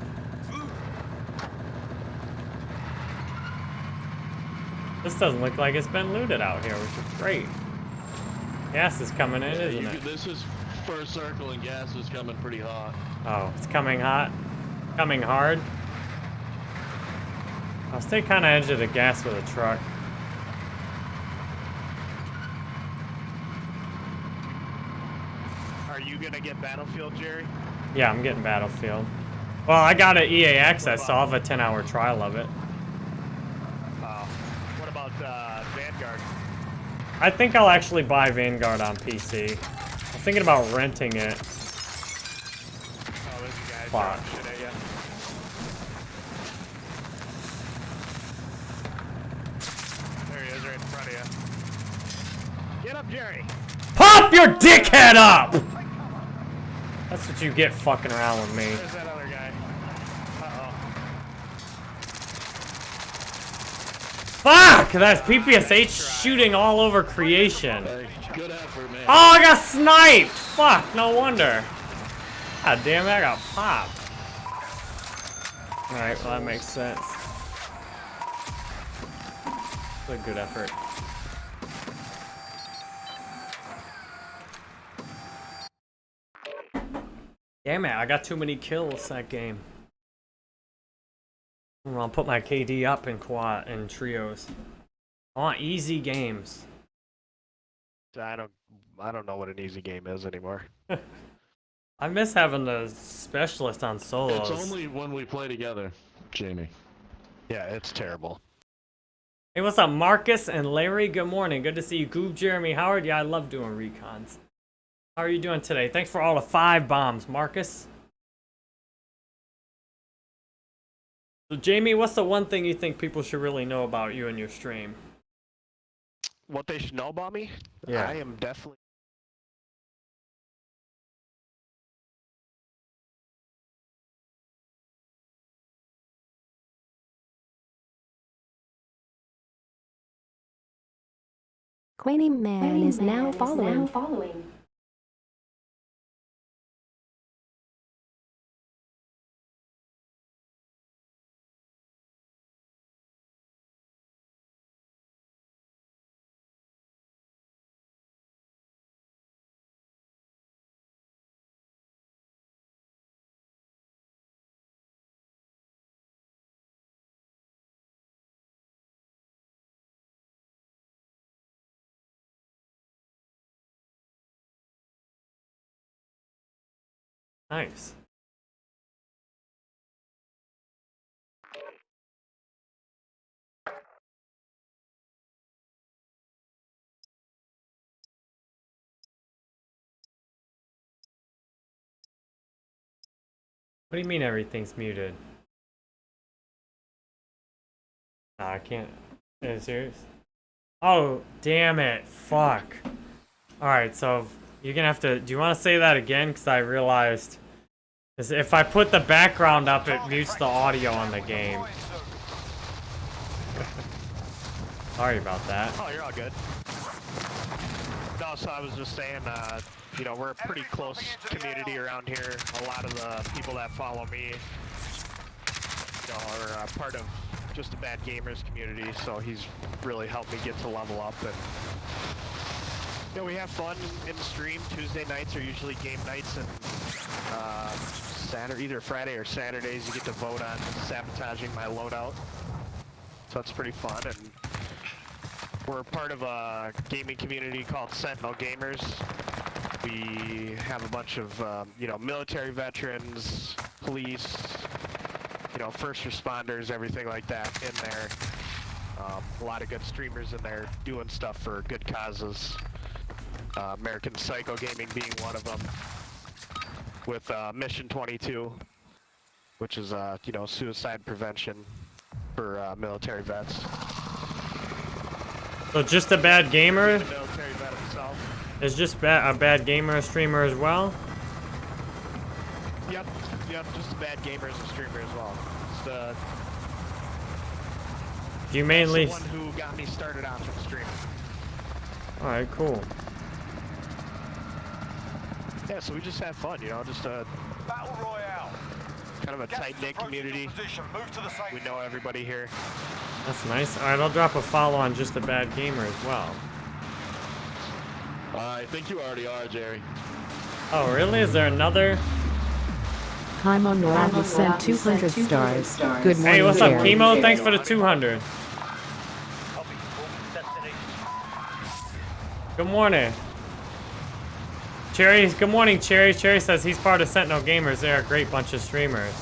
This doesn't look like it's been looted out here, which is great. Gas is coming in, Yeah, isn't you it? this is first circle and gas is coming pretty hot. Oh, it's coming hot. Coming hard. I'll stay kind of edge of the gas with a truck. Are you gonna get Battlefield, Jerry? Yeah, I'm getting Battlefield. Well, I got an EA access, so I'll have a 10 hour trial of it. Uh, what about uh, Vanguard? I think I'll actually buy Vanguard on PC. I'm thinking about renting it. Oh, there's a guy Fuck. throwing shit at you. There he is, right in front of you. Get up, Jerry. Pop your dickhead up! That's what you get fucking around with me. There's that other guy. Uh-oh. Fuck! That's PPSH shooting all over creation. Oh, I got sniped! Fuck, no wonder. God damn it, I got popped. Alright, well that makes sense. It's a good effort. Damn it, I got too many kills that game. I'm gonna put my KD up in quad and trios. I want easy games. I don't, I don't know what an easy game is anymore. I miss having the specialist on solos. It's only when we play together, Jamie. Yeah, it's terrible. Hey, what's up, Marcus and Larry? Good morning. Good to see you. Goob, Jeremy, Howard. Yeah, I love doing recons. How are you doing today? Thanks for all the five bombs, Marcus. So, Jamie, what's the one thing you think people should really know about you and your stream? What they should know about me? Yeah. I am definitely Queenie Man is now following. Nice. What do you mean everything's muted? Nah, I can't. Are you serious? Oh, damn it. Fuck. Alright, so you're gonna have to. Do you want to say that again? Because I realized. If I put the background up, it mutes the audio on the game. Sorry about that. Oh, you're all good. No, so I was just saying, uh, you know, we're a pretty close community around here. A lot of the people that follow me, you know, are uh, part of just a bad gamers community. So he's really helped me get to level up and. Know, we have fun in the stream. Tuesday nights are usually game nights, and uh, Saturday, either Friday or Saturdays, you get to vote on sabotaging my loadout. So that's pretty fun, and we're part of a gaming community called Sentinel Gamers. We have a bunch of, um, you know, military veterans, police, you know, first responders, everything like that in there. Um, a lot of good streamers in there doing stuff for good causes. Uh, American Psycho Gaming being one of them. With uh, Mission 22, which is, uh, you know, suicide prevention for uh, military vets. So just a bad gamer The military vet himself. is just ba a bad gamer a streamer as well. Yep, yep, just a bad gamer as a streamer as well. It's the, Do you mainly? the one who got me started off in streaming. All right, cool. Yeah, so we just have fun, you know, just a Battle Royale. kind of a tight-knit community. Move to the We know everybody here. That's nice. All right, I'll drop a follow on just a bad gamer as well. Uh, I think you already are, Jerry. Oh, really? Is there another? Kaimo Nora has sent 200 stars. Good morning, Hey, what's up, Jerry. Chemo? Thanks for the 200. Copy. Moving to destination. Good morning. Cherry, good morning, Cherry. Cherry says he's part of Sentinel Gamers. They're a great bunch of streamers.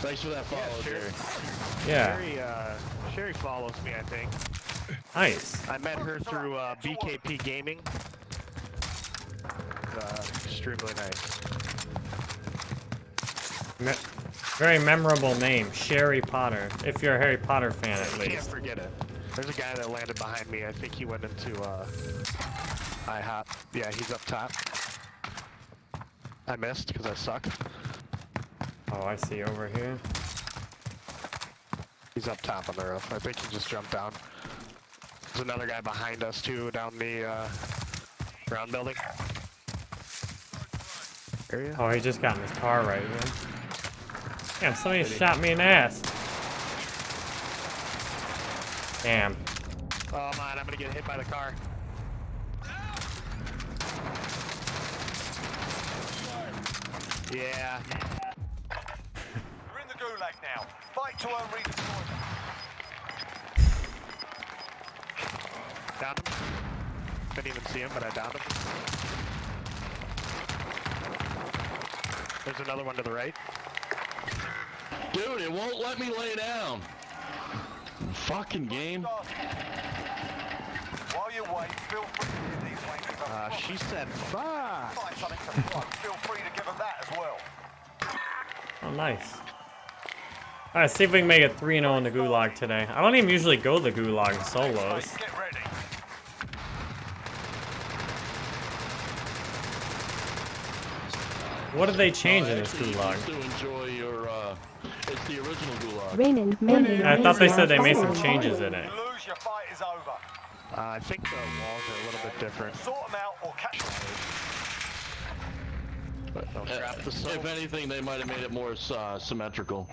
Thanks for that follow, sure. Jerry. Yeah, Sherry, uh, Sherry follows me, I think. nice. I met her through uh, BKP Gaming. Uh, extremely nice. Me very memorable name, Sherry Potter. If you're a Harry Potter fan, at least. Can't forget it. There's a guy that landed behind me. I think he went into uh, IHOP. Yeah, he's up top. I missed because I suck. Oh, I see over here. He's up top on the roof. I think he just jumped down. There's another guy behind us too, down the uh, ground building area. Oh, he just got in his car right here. Damn, somebody shot me in the ass. Damn. Oh man, I'm gonna get hit by the car. Yeah. You're in the gulag now. Fight to earn redeployment. Downed him. Didn't even see him, but I downed him. There's another one to the right. Dude, it won't let me lay down. Fucking game. While you wait, feel free to give these ladies a Uh, she said, fuck. find something to plug. Feel free to give them that as well. Oh, nice. Alright, see if we can make it 3 0 in the gulag today. I don't even usually go the gulag in solos. Hey, get ready. What did they change in this actually, you gulag? Used to enjoy your, it's the original gulag. Raymond, Raymond, I thought they said they made some changes in it. You lose, your fight is over. Uh, I think the walls are a little bit different. Sort them out or catch them. Don't Uh, trap the if anything, they might have made it more uh, symmetrical.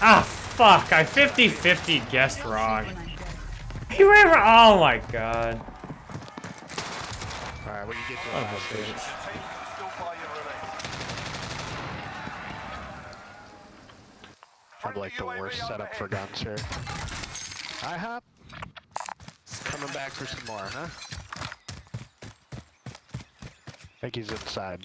Ah, fuck. I 50 50 guessed wrong. You ever? Oh my god. Alright, when you get to Oh, the last bitch. Station. Team can still buy your release. Probably like the worst setup for guns here. IHOP. coming back for some more, huh? I think he's inside.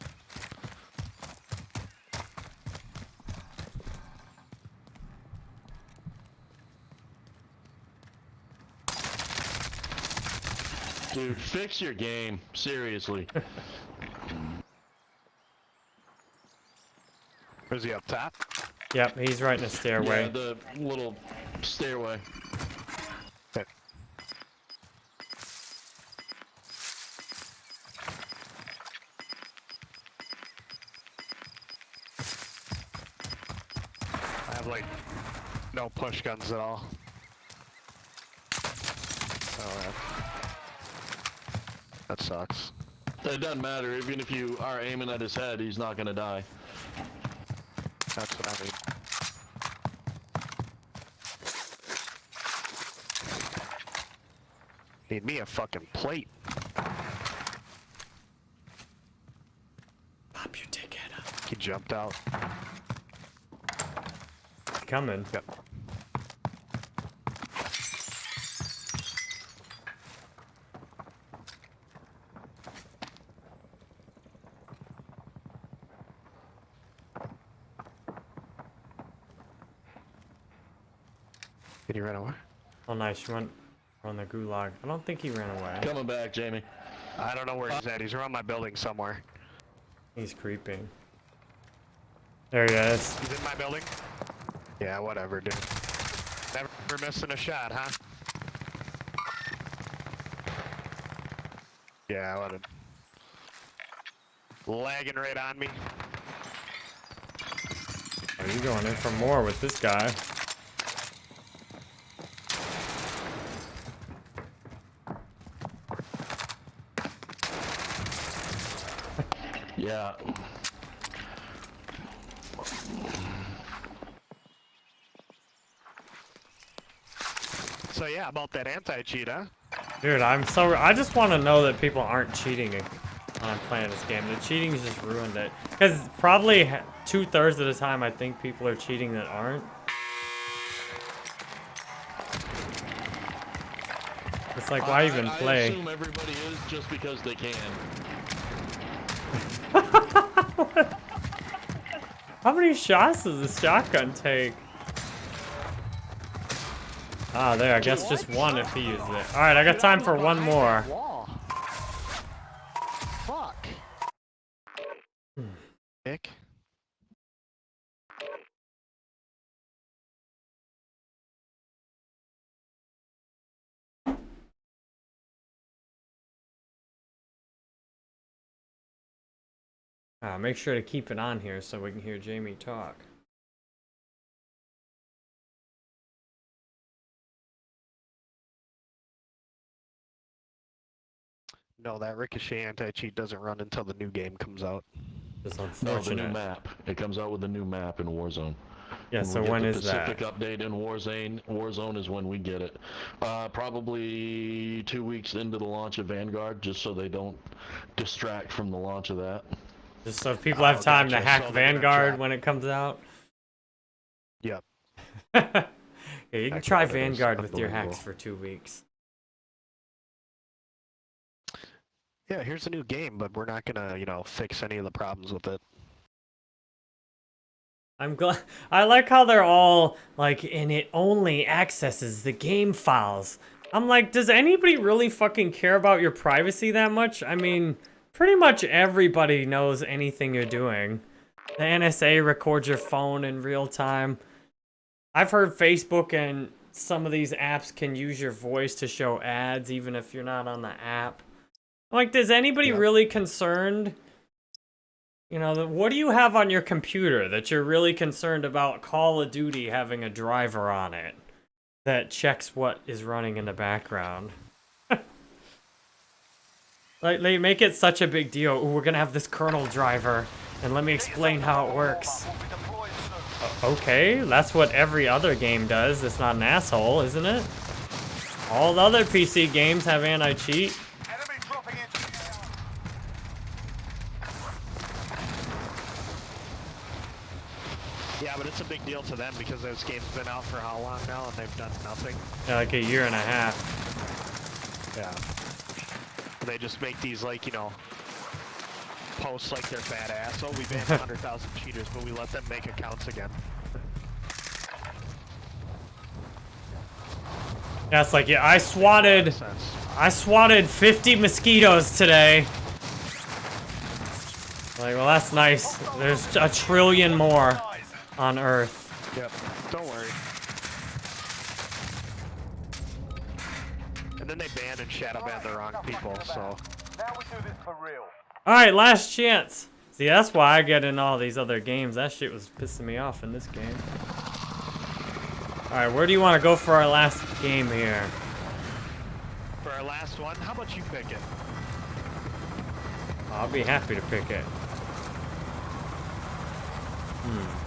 Dude, fix your game. Seriously. Where's he up top? Yep, he's right in the stairway. Yeah, stairway. the little stairway. Okay. I have like no push guns at all. Oh, that, that sucks. It doesn't matter. Even if you are aiming at his head, he's not gonna die. That's what I mean. Need me a fucking plate. Pop your ticket. He jumped out. Coming. Yep. Did he run away? Oh, nice. You went on the gulag. I don't think he ran away. Coming back, Jamie. I don't know where he's at. He's around my building somewhere. He's creeping. There he is. He's in my building? Yeah, whatever, dude. Never missing a shot, huh? Yeah, what a... Lagging right on me. Are you going in for more with this guy? Yeah. So yeah, about that anti-cheat, huh? Dude, I'm so. I just want to know that people aren't cheating on playing this game. The cheating's just ruined it. Because probably two thirds of the time, I think people are cheating that aren't. It's like, why I- even I, I play? assume everybody is just because they can. How many shots does this shotgun take? Ah, there. I guess just one if he uses it. All right, I got time for one more. Ah, make sure to keep it on here so we can hear Jamie talk. No, that Ricochet anti-cheat doesn't run until the new game comes out. It's No, the new map. It comes out with a new map in Warzone. Yeah, When so we get when the is that? Pacific update in Warzone, Warzone is when we get it. Uh, probably two weeks into the launch of Vanguard, just so they don't distract from the launch of that. Just so people Oh, have time gotcha. to hack So they're gonna Vanguard when it comes out. Yep. yeah, you can try Vanguard with your hacks for two weeks. Yeah, here's a new game, but we're not gonna, you know, fix any of the problems with it. I'm glad. I like how they're all like, and it only accesses the game files. I'm like, does anybody really fucking care about your privacy that much? I mean, pretty much everybody knows anything you're doing. The NSA records your phone in real time. I've heard Facebook and some of these apps can use your voice to show ads even if you're not on the app. Like, does anybody Yep. really concerned? You know, what do you have on your computer that you're really concerned about Call of Duty having a driver on it that checks what is running in the background? Like, they make it such a big deal. Ooh, we're gonna have this kernel driver, and let me explain how it works. Will be deployed soon. Okay, that's what every other game does. It's not an asshole, isn't it? All the other PC games have anti-cheat. Enemy dropping into the AR. Yeah, but it's a big deal to them because this game's been out for how long now and they've done nothing. Yeah, like a year and a half. Yeah. They just make these like, you know, posts like they're badass. Oh, we banned 100,000 cheaters, but we let them make accounts again. Yeah, it's like, yeah, I swatted, I swatted 50 mosquitoes today. Like, well, that's nice. There's a trillion more on Earth. Yep. Don't worry. Then they banned and shadow ban the wrong people, so. Now we do this for real. All right, last chance. See, that's why I get in all these other games. That shit was pissing me off in this game. All right, where do you want to go for our last game here? For our last one, how about you pick it? I'll be happy to pick it. Hmm.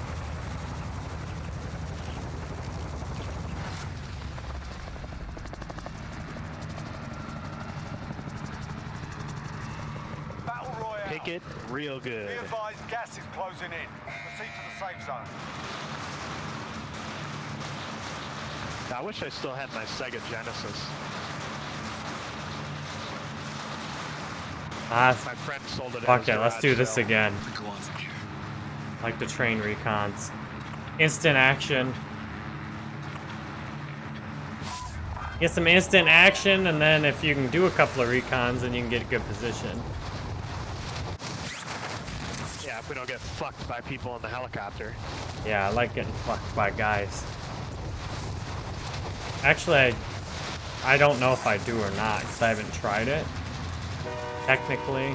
Battle it real good. Be advised, gas is closing in. Proceed to the safe zone. I wish I still had my Sega Genesis. Ah, My friend sold it. fuck at it. Let's do this sale. again. Like the train recons. Instant action. Get some instant action, and then if you can do a couple of recons, then you can get a good position. We don't get fucked by people in the helicopter. Yeah, I like getting fucked by guys. Actually, I, I don't know if I do or not, because I haven't tried it. Technically.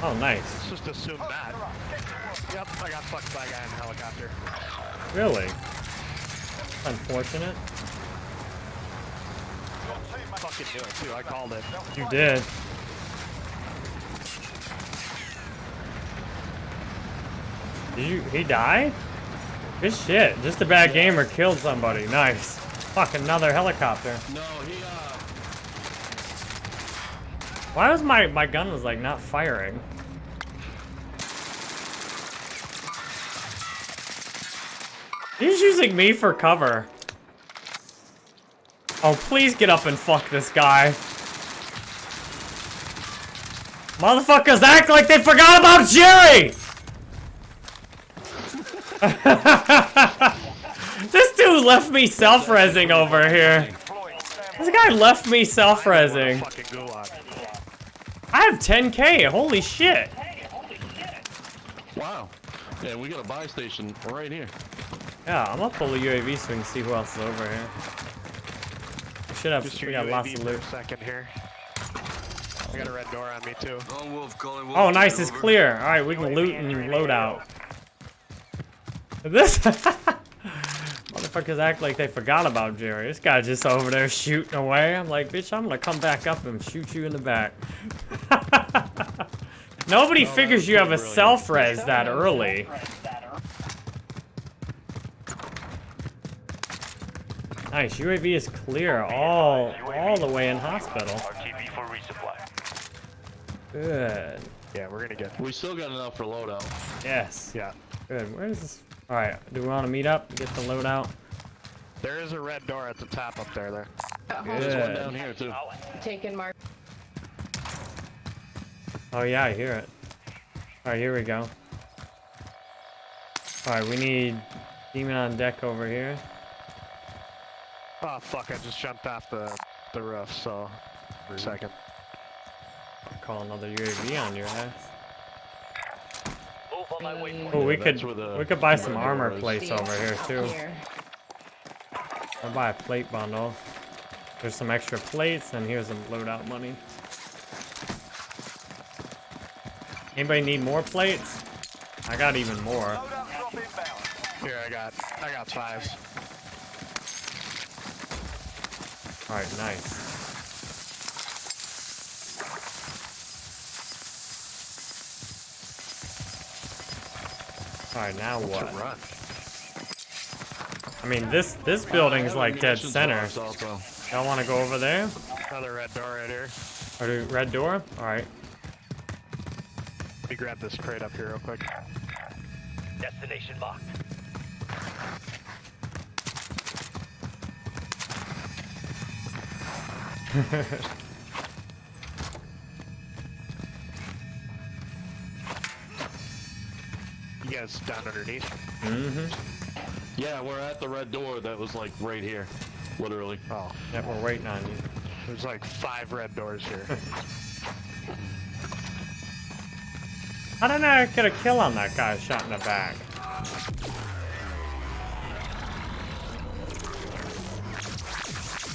Oh, nice. Let's just assume that. Yep, I got fucked by a guy in a helicopter. Really? Unfortunate. Fucking knew it too. I called it. You did. Did you, he die? Good shit. Just a bad gamer killed somebody. Nice. Fuck, another helicopter. No, he, uh, Why was my, my gun was like not firing? He's using me for cover. Oh, please get up and fuck this guy. Motherfuckers act like they forgot about Jerry! this dude left me self-resing over here. This guy left me self-resing. I have 10k, holy shit. wow. Yeah, we got a buy station right here. Yeah, I'm gonna pull the UAV so we can see who else is over here. We should have, Just we your got lots of loot. second here. I got a red door on me too. Oh, oh nice, it's clear. Alright, we can loot and load out. This... Motherfuckers act like they forgot about Jerry. This guy just over there shooting away. I'm like, bitch, I'm gonna come back up and shoot you in the back. Nobody figures you have a self-res that early. Nice, UAV is clear all all the way in hospital. RTB for resupply. Good. Yeah, we're gonna get. We still got enough for loadout. Yes. Yeah. Good. Where is this? All right. Do we want to meet up? Get the loadout. There is a red door at the top up there. There. Uh-huh. There's one down here too. Taken mark. Oh yeah, I hear it. All right, here we go. All right, we need demon on deck over here. Oh fuck! I just jumped off the the roof. So, for a second. I'll call another UAV on your ass. Move on my waypoint. Oh, we Yeah, could the we could buy some armor plates over here too. Here. I'll buy a plate bundle. There's some extra plates, and here's some loadout money. Anybody need more plates? I got even more. Loadout drop inbound. Here, I got I got five. All right, nice. All right, now To what? run. I mean, this this building's like dead center. box Also. Y'all want to go over there? Another red door right here. Or do red door? All right. Let me grab this crate up here real quick. Destination marked. You guys down underneath? Mm-hmm. Yeah, we're at the red door that was like right here. Literally. Oh, Yep, we're waiting on you. there's like five red doors here. I don't know how did I get a kill on that guy shot in the back?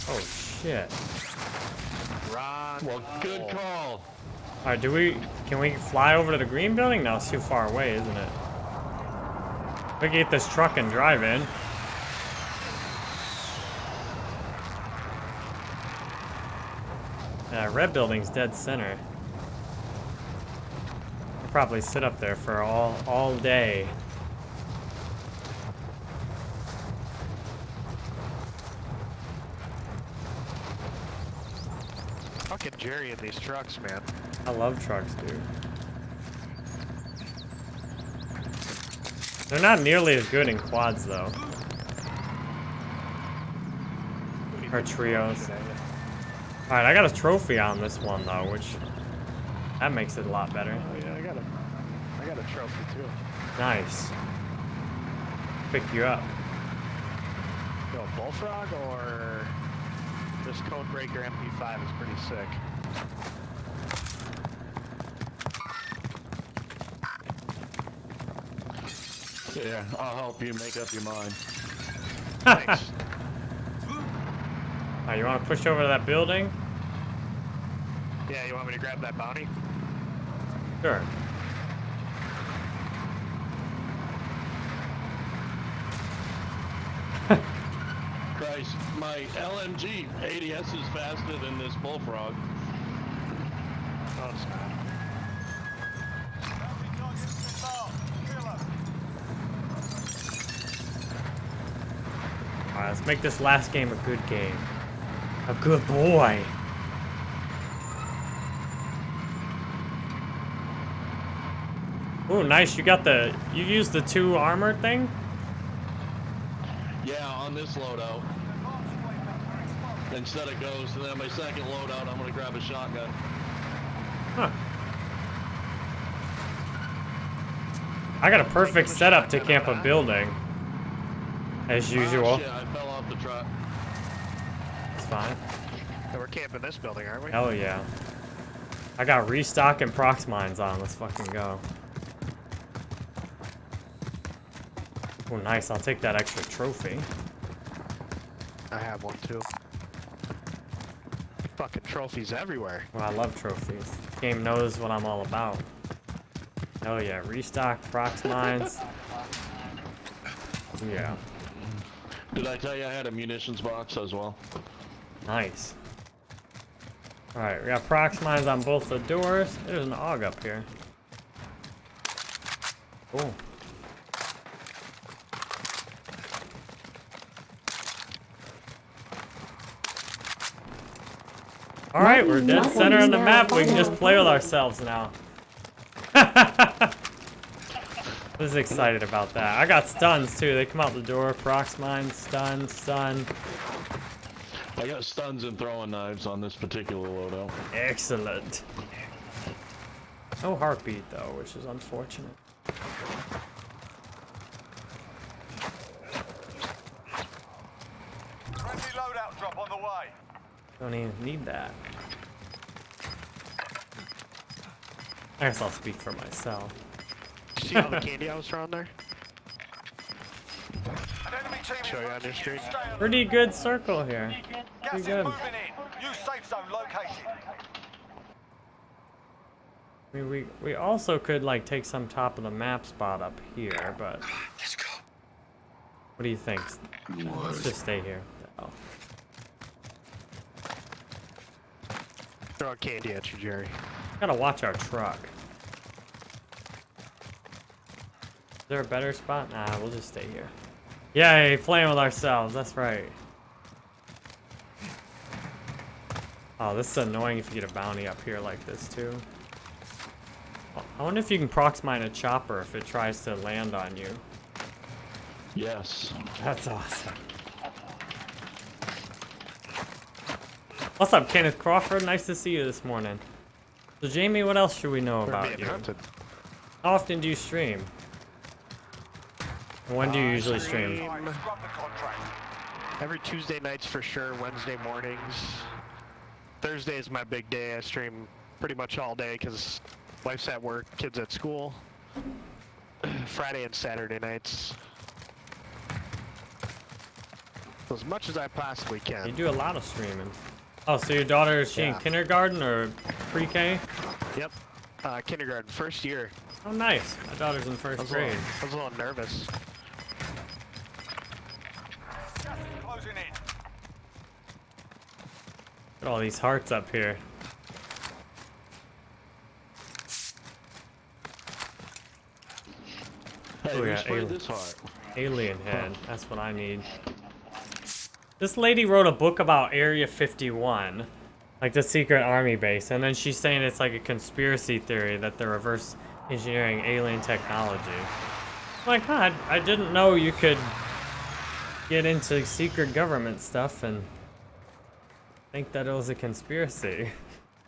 Oh shit. Ron. Well, good call. Alright, do we can we fly over to the green building? No, it's too far away, isn't it? We can get this truck and drive in. Yeah, red building's dead center. I'll probably sit up there for all all day. Fucking Jerry in these trucks, man. I love trucks, dude. They're not nearly as good in quads, though. Or trios. Alright, I got a trophy on this one, though, which... That makes it a lot better. Oh yeah, I got a, I got a trophy too. Nice. Pick you up. Yo, bullfrog or this Codebreaker MP5 is pretty sick. Yeah, I'll help you make up your mind. Thanks. Alright, you want to push over to that building? yeah, you want me to grab that bounty? Sure. Christ, my LMG ADS is faster than this bullfrog. Oh, it's not. Alright, let's make this last game a good game. A good boy. Ooh, nice. You got the... You used the two armor thing? Yeah, on this loadout. Instead of goes and then my second loadout, I'm gonna grab a shotgun. Huh. I got a perfect setup to camp a building. As ah, usual. Oh, shit, I fell off the truck. It's fine. So we're camping this building, aren't we? Hell yeah. I got restock and prox mines on. Let's fucking go. Oh, nice. I'll take that extra trophy. I have one too. Fucking trophies everywhere. Well, I love trophies. Game knows what I'm all about. Hell yeah. Restock, prox mines. Yeah. Did I tell you I had a munitions box as well? Nice. Alright, we got prox mines on both the doors. There's an AUG up here. Cool. Alright, we're dead center on the map. We can just play with ourselves now. I was excited about that. I got stuns too. They come out the door. Prox mine, stun, stun. I got stuns and throwing knives on this particular loadout. Excellent. No heartbeat though, which is unfortunate. Friendly loadout drop on the way. Don't even need that. I guess I'll speak for myself. See all the candy I was throwing there? An enemy team Show you on front your screen. Pretty good circle here. Gas Pretty is good. moving in. New safe zone located. I mean, we we also could like take some top of the map spot up here, but Let's go. what do you think? Let's just stay here. Oh. Throw candy at you, Jerry. Gotta watch our truck. Is there a better spot? Nah, we'll just stay here. Yay, playing with ourselves, that's right. Oh, this is annoying if you get a bounty up here like this too. I wonder if you can prox mine a chopper if it tries to land on you. Yes. That's awesome. What's up, Kenneth Crawford? Nice to see you this morning. So, Jamie, what else should we know about you? hunted. How often do you stream? When do you Uh, usually stream? stream Scrub the contract. Every Tuesday nights for sure, Wednesday mornings. Thursday is my big day. I stream pretty much all day because wife's at work, kids at school. Friday and Saturday nights. As much as I possibly can. You do a lot of streaming. Oh, so your daughter is she in kindergarten or pre-K? Yep. Uh, kindergarten, first year. Oh, nice. My daughter's in I first a grade. little, I was a little nervous. Look at all these hearts up here. Hey, Oh, alien. this heart? Alien head. That's what I need. This lady wrote a book about Area 51, like the secret army base, and then she's saying it's like a conspiracy theory that they're reverse engineering alien technology. Huh, I, I didn't know you could get into secret government stuff and think that it was a conspiracy.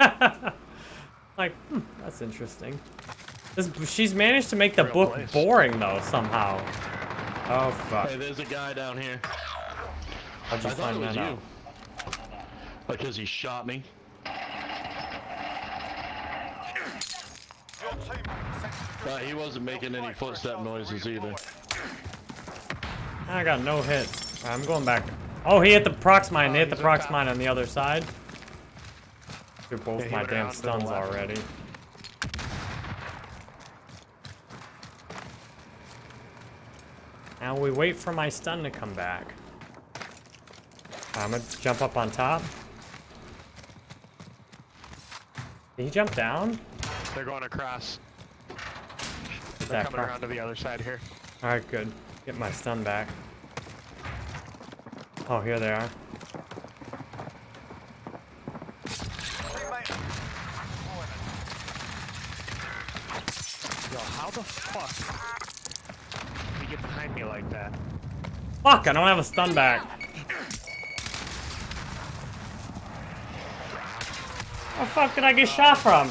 like, hmm, that's interesting. This, she's managed to make the Real book place. boring though somehow. Oh fuck! Hey, there's a guy down here. How'd you I thought it find was that you. out? Because he shot me. Your team sent Uh, he wasn't making any footstep noises either. I got no hits. I'm going back. Oh, he hit the prox mine. Oh, they hit the prox mine on the other side. They're both Yeah, my damn around to the stuns already. Now we wait for my stun to come back. I'm gonna jump up on top. Did he jump down? They're going across. They're coming around to the other side here. Alright, good. Get my stun back. Oh, here they are. Yo, how the fuck did he get behind me like that? Fuck, I don't have a stun back. Where the fuck did I get shot from?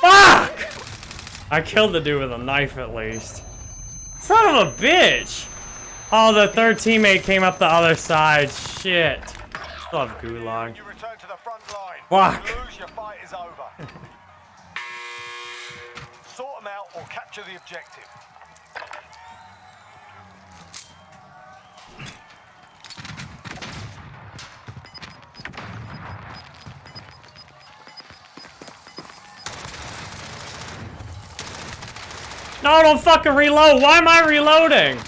Fuck! I killed the dude with a knife at least. Son of a bitch! Oh, the third teammate came up the other side. Shit. Still have gulag. You return to the front line. Fuck. You lose, your fight is over. sort them out or capture the objective. No, don't fucking reload. Why am I reloading?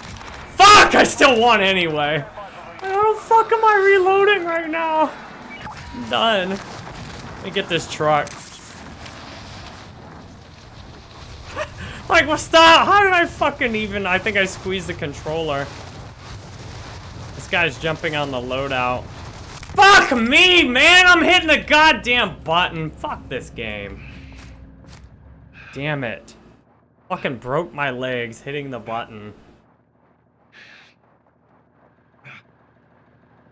Fuck! I still won anyway. How the fuck am I reloading right now? I'm done. Let me get this truck. like, well, stop! How did I fucking even? I think I squeezed the controller. This guy's jumping on the loadout. Fuck me, man! I'm hitting the goddamn button. Fuck this game. Damn it. Fucking broke my legs hitting the button.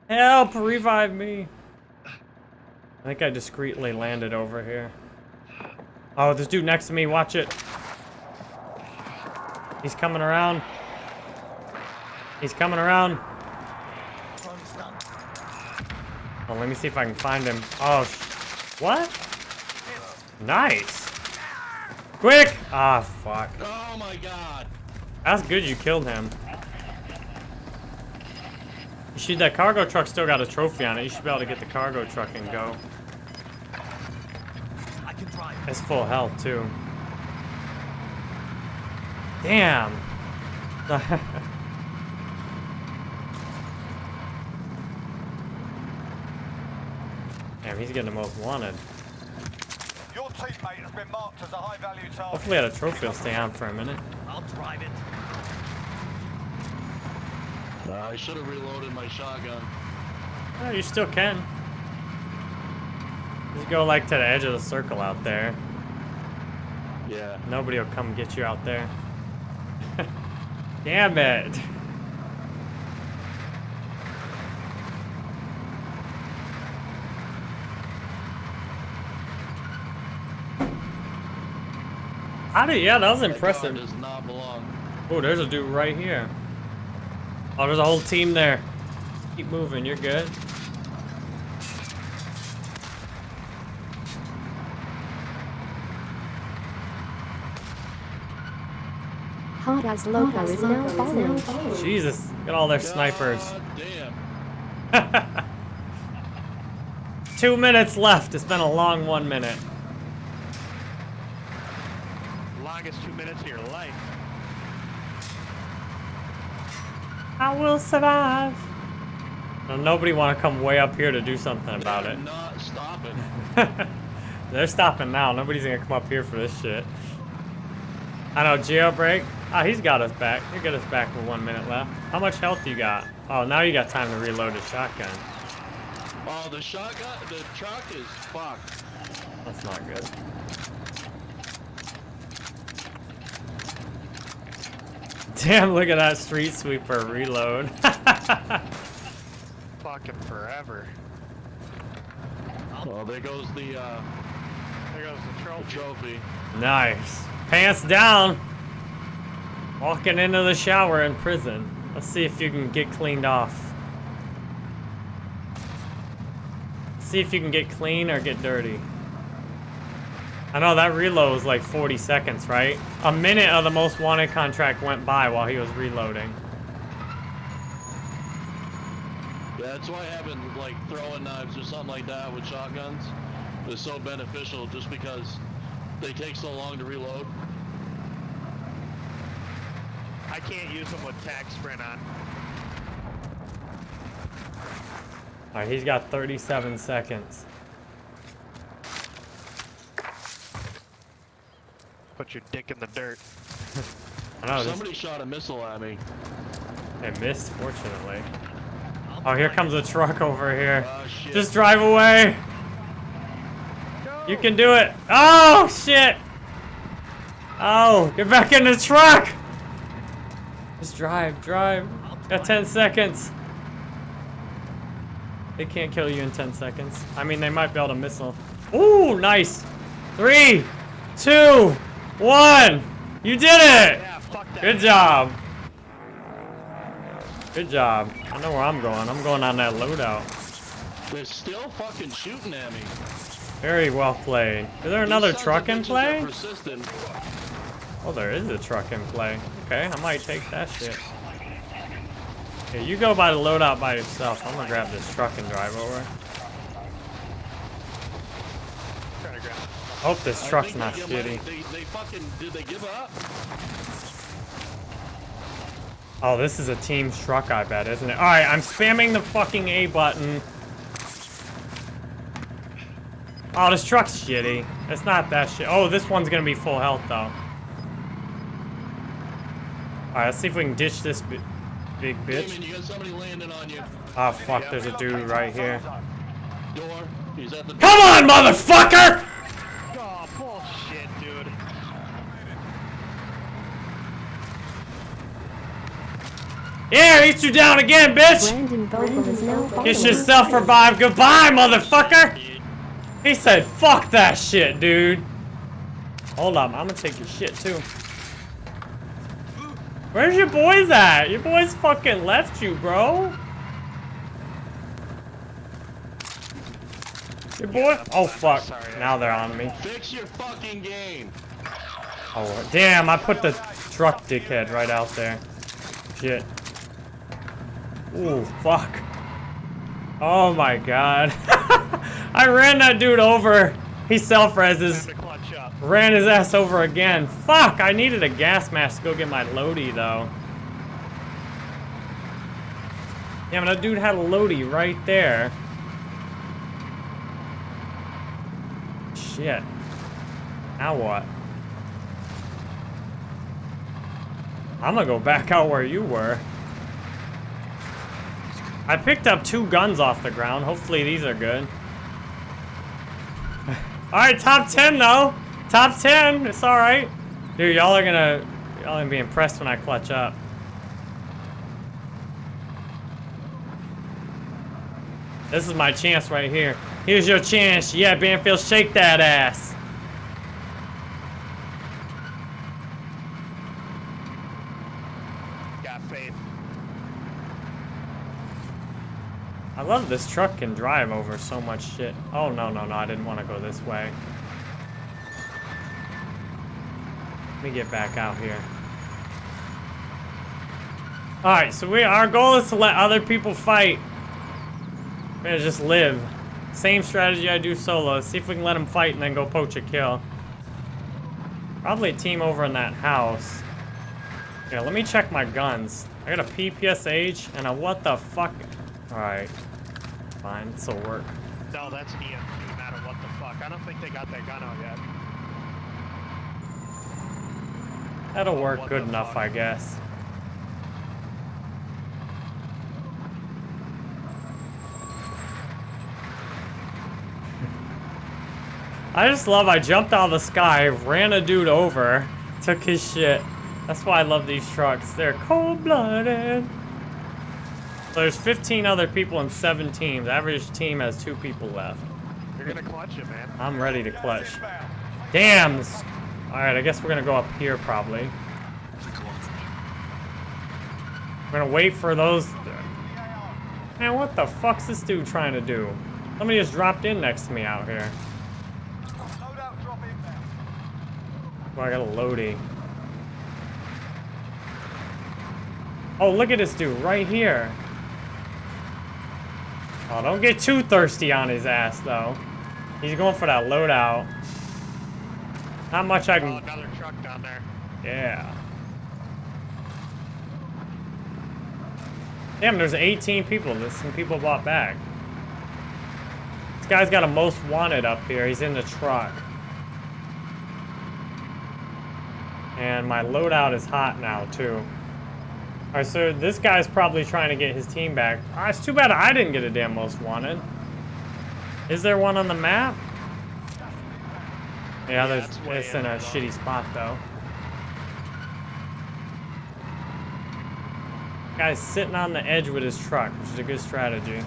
Help! Revive me! I think I discreetly landed over here. Oh, this dude next to me, watch it. He's coming around. He's coming around. Oh, let me see if I can find him. Oh, what? Nice. Quick! Ah, fuck. Oh my god. That's good you killed him. You should, that cargo truck still got a trophy on it. You should be able to get the cargo truck and go. I can drive. It's full health, too. Damn. Damn, he's getting the most wanted. Your teammate has been marked as a high-value target. Hopefully that trophy will stay on for a minute. I'll drive it. Uh, I should have reloaded my shotgun. Oh, you still can. Just go like to the edge of the circle out there. Yeah. Nobody will come get you out there. Damn it! How did? Yeah, that was impressive. Oh, there's a dude right here. Oh, there's a whole team there. Keep moving, you're good. Hot as Loco is now falling. Jesus, look at all their snipers. Damn. Two minutes left. It's been a long one minute. Longest two minutes of your life. I will survive. Now, nobody want to come way up here to do something about it. Not stopping. They're stopping now. Nobody's gonna come up here for this shit. I know, jailbreak. Ah, he's got us back. He got us back with one minute left. How much health you got? Oh, now you got time to reload the shotgun. Oh, the shotgun, the truck is fucked. That's not good. Damn, look at that street sweeper reload. Fucking forever. Well, there goes the uh, There goes the trophy. trophy. nice. Pants down. Walking into the shower in prison. Let's see if you can get cleaned off. See if you can get clean or get dirty. I know that reload was like 40 seconds, right? A minute of the most wanted contract went by while he was reloading. Yeah, That's why having like throwing knives or something like that with shotguns is so beneficial just because they take so long to reload. I can't use them with tac sprint on. Alright, he's got 37 seconds. Put your dick in the dirt. I know, this, Somebody shot a missile at me. it missed, fortunately. Oh, here comes a truck over here. Oh. Just drive away. You can do it. Oh, shit. Oh, get back in the truck. Just drive, drive. Got 10 seconds. They can't kill you in 10 seconds. I mean, they might be able to missile. Ooh, nice. Three, two, one. You did it. Yeah. Good job. Good job. I know where I'm going. I'm going on that loadout. They're still fucking shooting at me. Very well played. Is there another truck in play? Oh, there is a truck in play. Okay, I might take that shit. Okay, you go by the loadout by yourself. I'm gonna grab this truck and drive over. Trying to grab it. Hope this truck's not they, shitty. They, they fucking did they give up? Oh, this is a team truck, I bet, isn't it? Alright, I'm spamming the fucking A button. Oh, this truck's shitty. It's not that shit. Oh, this one's gonna be full health, though. Alright, let's see if we can ditch this bi big bitch. Damon, you got somebody landing on you. Oh, fuck, there's a dude right here. Door. He's at the door. Come on, motherfucker! Oh, bullshit, dude. Yeah, eat you down again, bitch! Brandon Vogel is now falling. Get yourself revived. Goodbye, motherfucker! He said, fuck that shit, dude. Hold up, I'm gonna take your shit, too. Where's your boys at? Your boys fucking left you, bro. Your boy? Oh, fuck. Now they're on me. Fix your fucking game. Oh, damn, I put the truck dickhead right out there. Shit. Ooh, fuck. Oh my god. I ran that dude over. He self-reses. Time to clutch up. Ran his ass over again. Fuck, I needed a gas mask to go get my Lodi, though. Yeah, but that dude had a Lodi right there. Shit. Now what? I'm gonna go back out where you were. I picked up two guns off the ground. Hopefully these are good. Alright, top 10 though. Top 10. It's alright. Dude, y'all are gonna y'all gonna be impressed when I clutch up. This is my chance right here. Here's your chance. Yeah, Banfield, shake that ass. I love this truck can drive over so much shit. Oh, no, no, no, I didn't want to go this way. Let me get back out here. Alright, so we our goal is to let other people fight. We're gonna just live. Same strategy I do solo. See if we can let them fight and then go poach a kill. Probably a team over in that house. Yeah, let me check my guns. I got a PPSH and a what the fuck. Alright. Fine, this'll work. No, that's an EM2, no matter what the fuck. I don't think they got that gun out yet. That'll Oh, work good enough, fuck? I guess. I just love I jumped out of the sky, ran a dude over, took his shit. That's why I love these trucks. They're cold-blooded. So there's 15 other people in seven teams. Average team has two people left. You're gonna clutch it, man. I'm ready to clutch. Damn! this- Alright, I guess we're gonna go up here probably. We're gonna wait for those. Man, what the fuck's this dude trying to do? Somebody just dropped in next to me out here. Oh, I got a loading. Oh, look at this dude right here. Oh, don't get too thirsty on his ass, though. He's going for that loadout. Not much I Oh, can... another truck down there. Yeah. Damn, there's 18 people. There's some people bought back. This guy's got a most wanted up here. He's in the truck. And my loadout is hot now, too. Alright, so this guy's probably trying to get his team back. Ah, it's too bad I didn't get a damn most wanted. Is there one on the map? Yeah, there's, it's in a though. shitty spot, though. Guy's sitting on the edge with his truck, which is a good strategy.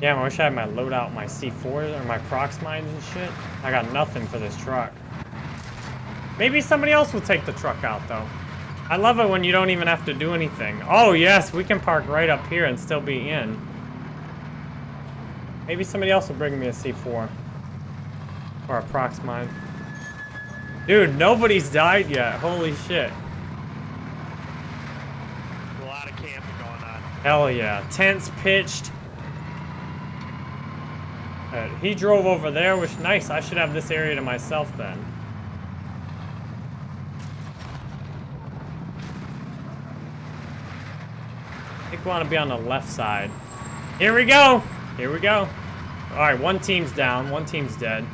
Damn, I wish I had my loadout, my C4s or my prox mines and shit. I got nothing for this truck. Maybe somebody else will take the truck out, though. I love it when you don't even have to do anything. Oh, yes, we can park right up here and still be in. Maybe somebody else will bring me a C4. Or a prox mine. Dude, nobody's died yet. Holy shit. A lot of camping going on. Hell yeah. Tents pitched. Uh, he drove over there, which nice. I should have this area to myself then. We want to be on the left side. Here we go. Here we go. All right, one team's down. One team's dead.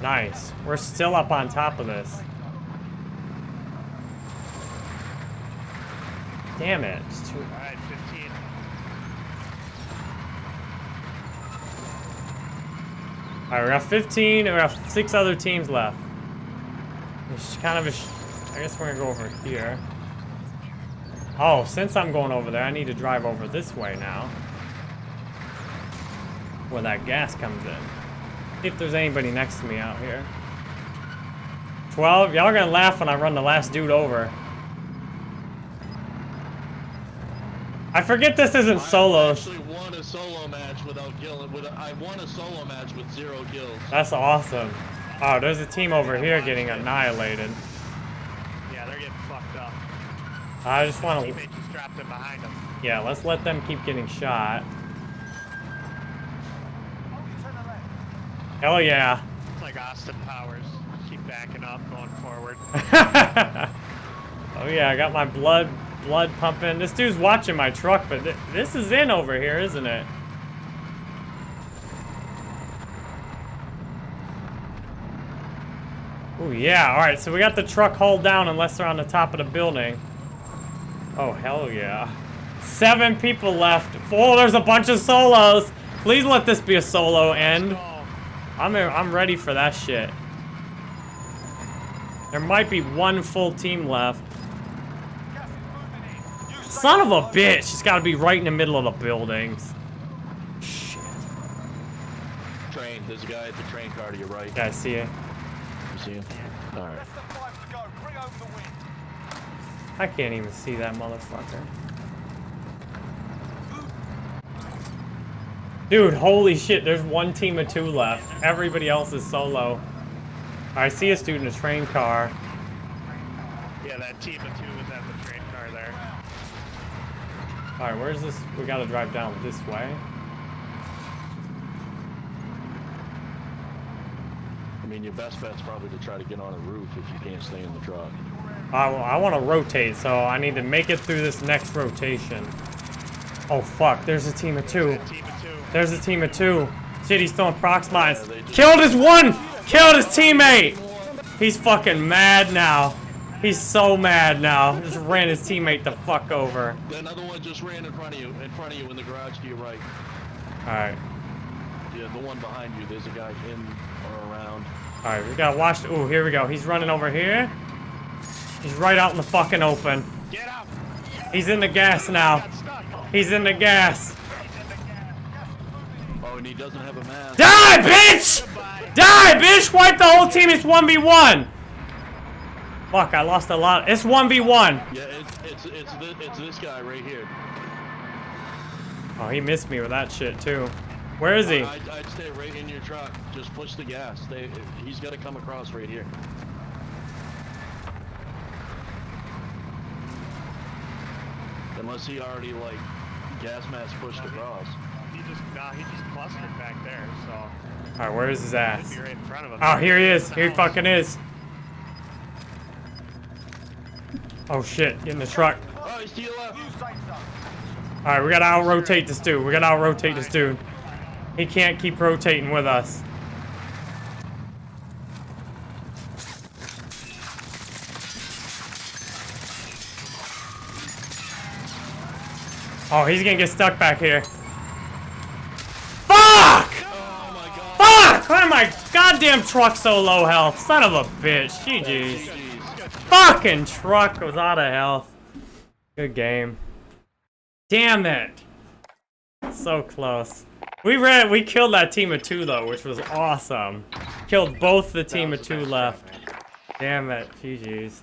Nice. We're still up on top of this. Damn it. It's too... Alright, 15. Alright, we got 15, and we got six other teams left. It's kind of a... Sh I guess we're gonna go over here. Oh, since I'm going over there, I need to drive over this way now. Where that gas comes in. If there's anybody next to me out here. 12? Y'all are gonna laugh when I run the last dude over. I forget this isn't I solos. actually won a solo match without killing. With I won a solo match with zero kills. That's awesome. Oh, there's a team over here getting annihilated. Yeah, they're getting fucked up. I just want to... Just strapped in behind them. Yeah, let's let them keep getting shot. Only to the left. Hell yeah. It's like Austin Powers. Keep backing up, going forward. oh yeah, I got my blood blood pumping. This dude's watching my truck, but th this is in over here, isn't it? Oh yeah, alright, so we got the truck hauled down unless they're on the top of the building. Oh, hell yeah. Seven people left. Oh, there's a bunch of solos. Please let this be a solo end. I'm, I'm ready for that shit. There might be one full team left. Gas is moving in. Use Son of a bitch! He's got to be right in the middle of the buildings. Shit. Train. There's a guy at the train car to your right. Yeah, I see it. See him. All right. Less than five to go. Bring over the win. I can't even see that motherfucker. Dude, holy shit, there's one team of two left. Everybody else is solo. I see a student in a train car. Yeah, that team of two was at the train car there. Alright, where's this? We gotta drive down this way. Mean, your best bet's probably to try to get on a roof if you can't stay in the truck. I, I want to rotate, so I need to make it through this next rotation. Oh fuck, there's a team of two. Team of two. There's a team of two. Shit, he's throwing prox mines. Killed his one! Killed his teammate! He's fucking mad now. He's so mad now. Just ran his teammate the fuck over. Another one just ran in front of you, in front of you in the garage to your right. Alright. Yeah, the one behind you. There's a guy in or around. Alright, we gotta watch. Ooh, here we go. He's running over here. He's right out in the fucking open. Get out! He's in the gas now. He's in the gas. Oh, and he doesn't have a mask. Die, bitch! Die, bitch! Wipe the whole team. It's 1v1. Fuck, I lost a lot. It's 1v1. Yeah, it's it's it's this, it's this guy right here. Oh, he missed me with that shit, too. Where is he? I'd, I'd stay right in your truck. Just push the gas. Stay. He's got to come across right here. Unless he already like gas mask pushed across. He just, nah, he just clustered back there, so. Alright, where is his ass? Right in front of him. Oh, here he is. Here he fucking is. Oh shit, get in the truck. Oh, he's to your left. New safe zone. Alright, we gotta out rotate this dude. We gotta out rotate this dude. He can't keep rotating with us. Oh, he's gonna get stuck back here. Fuck! Oh my god. Fuck! Why my goddamn truck so low health? Son of a bitch. GG's. Fucking truck was out of health. Good game. Damn it. So close. We ran, we killed that team of two though, which was awesome. Killed both the team of two left. Damn it, GG's.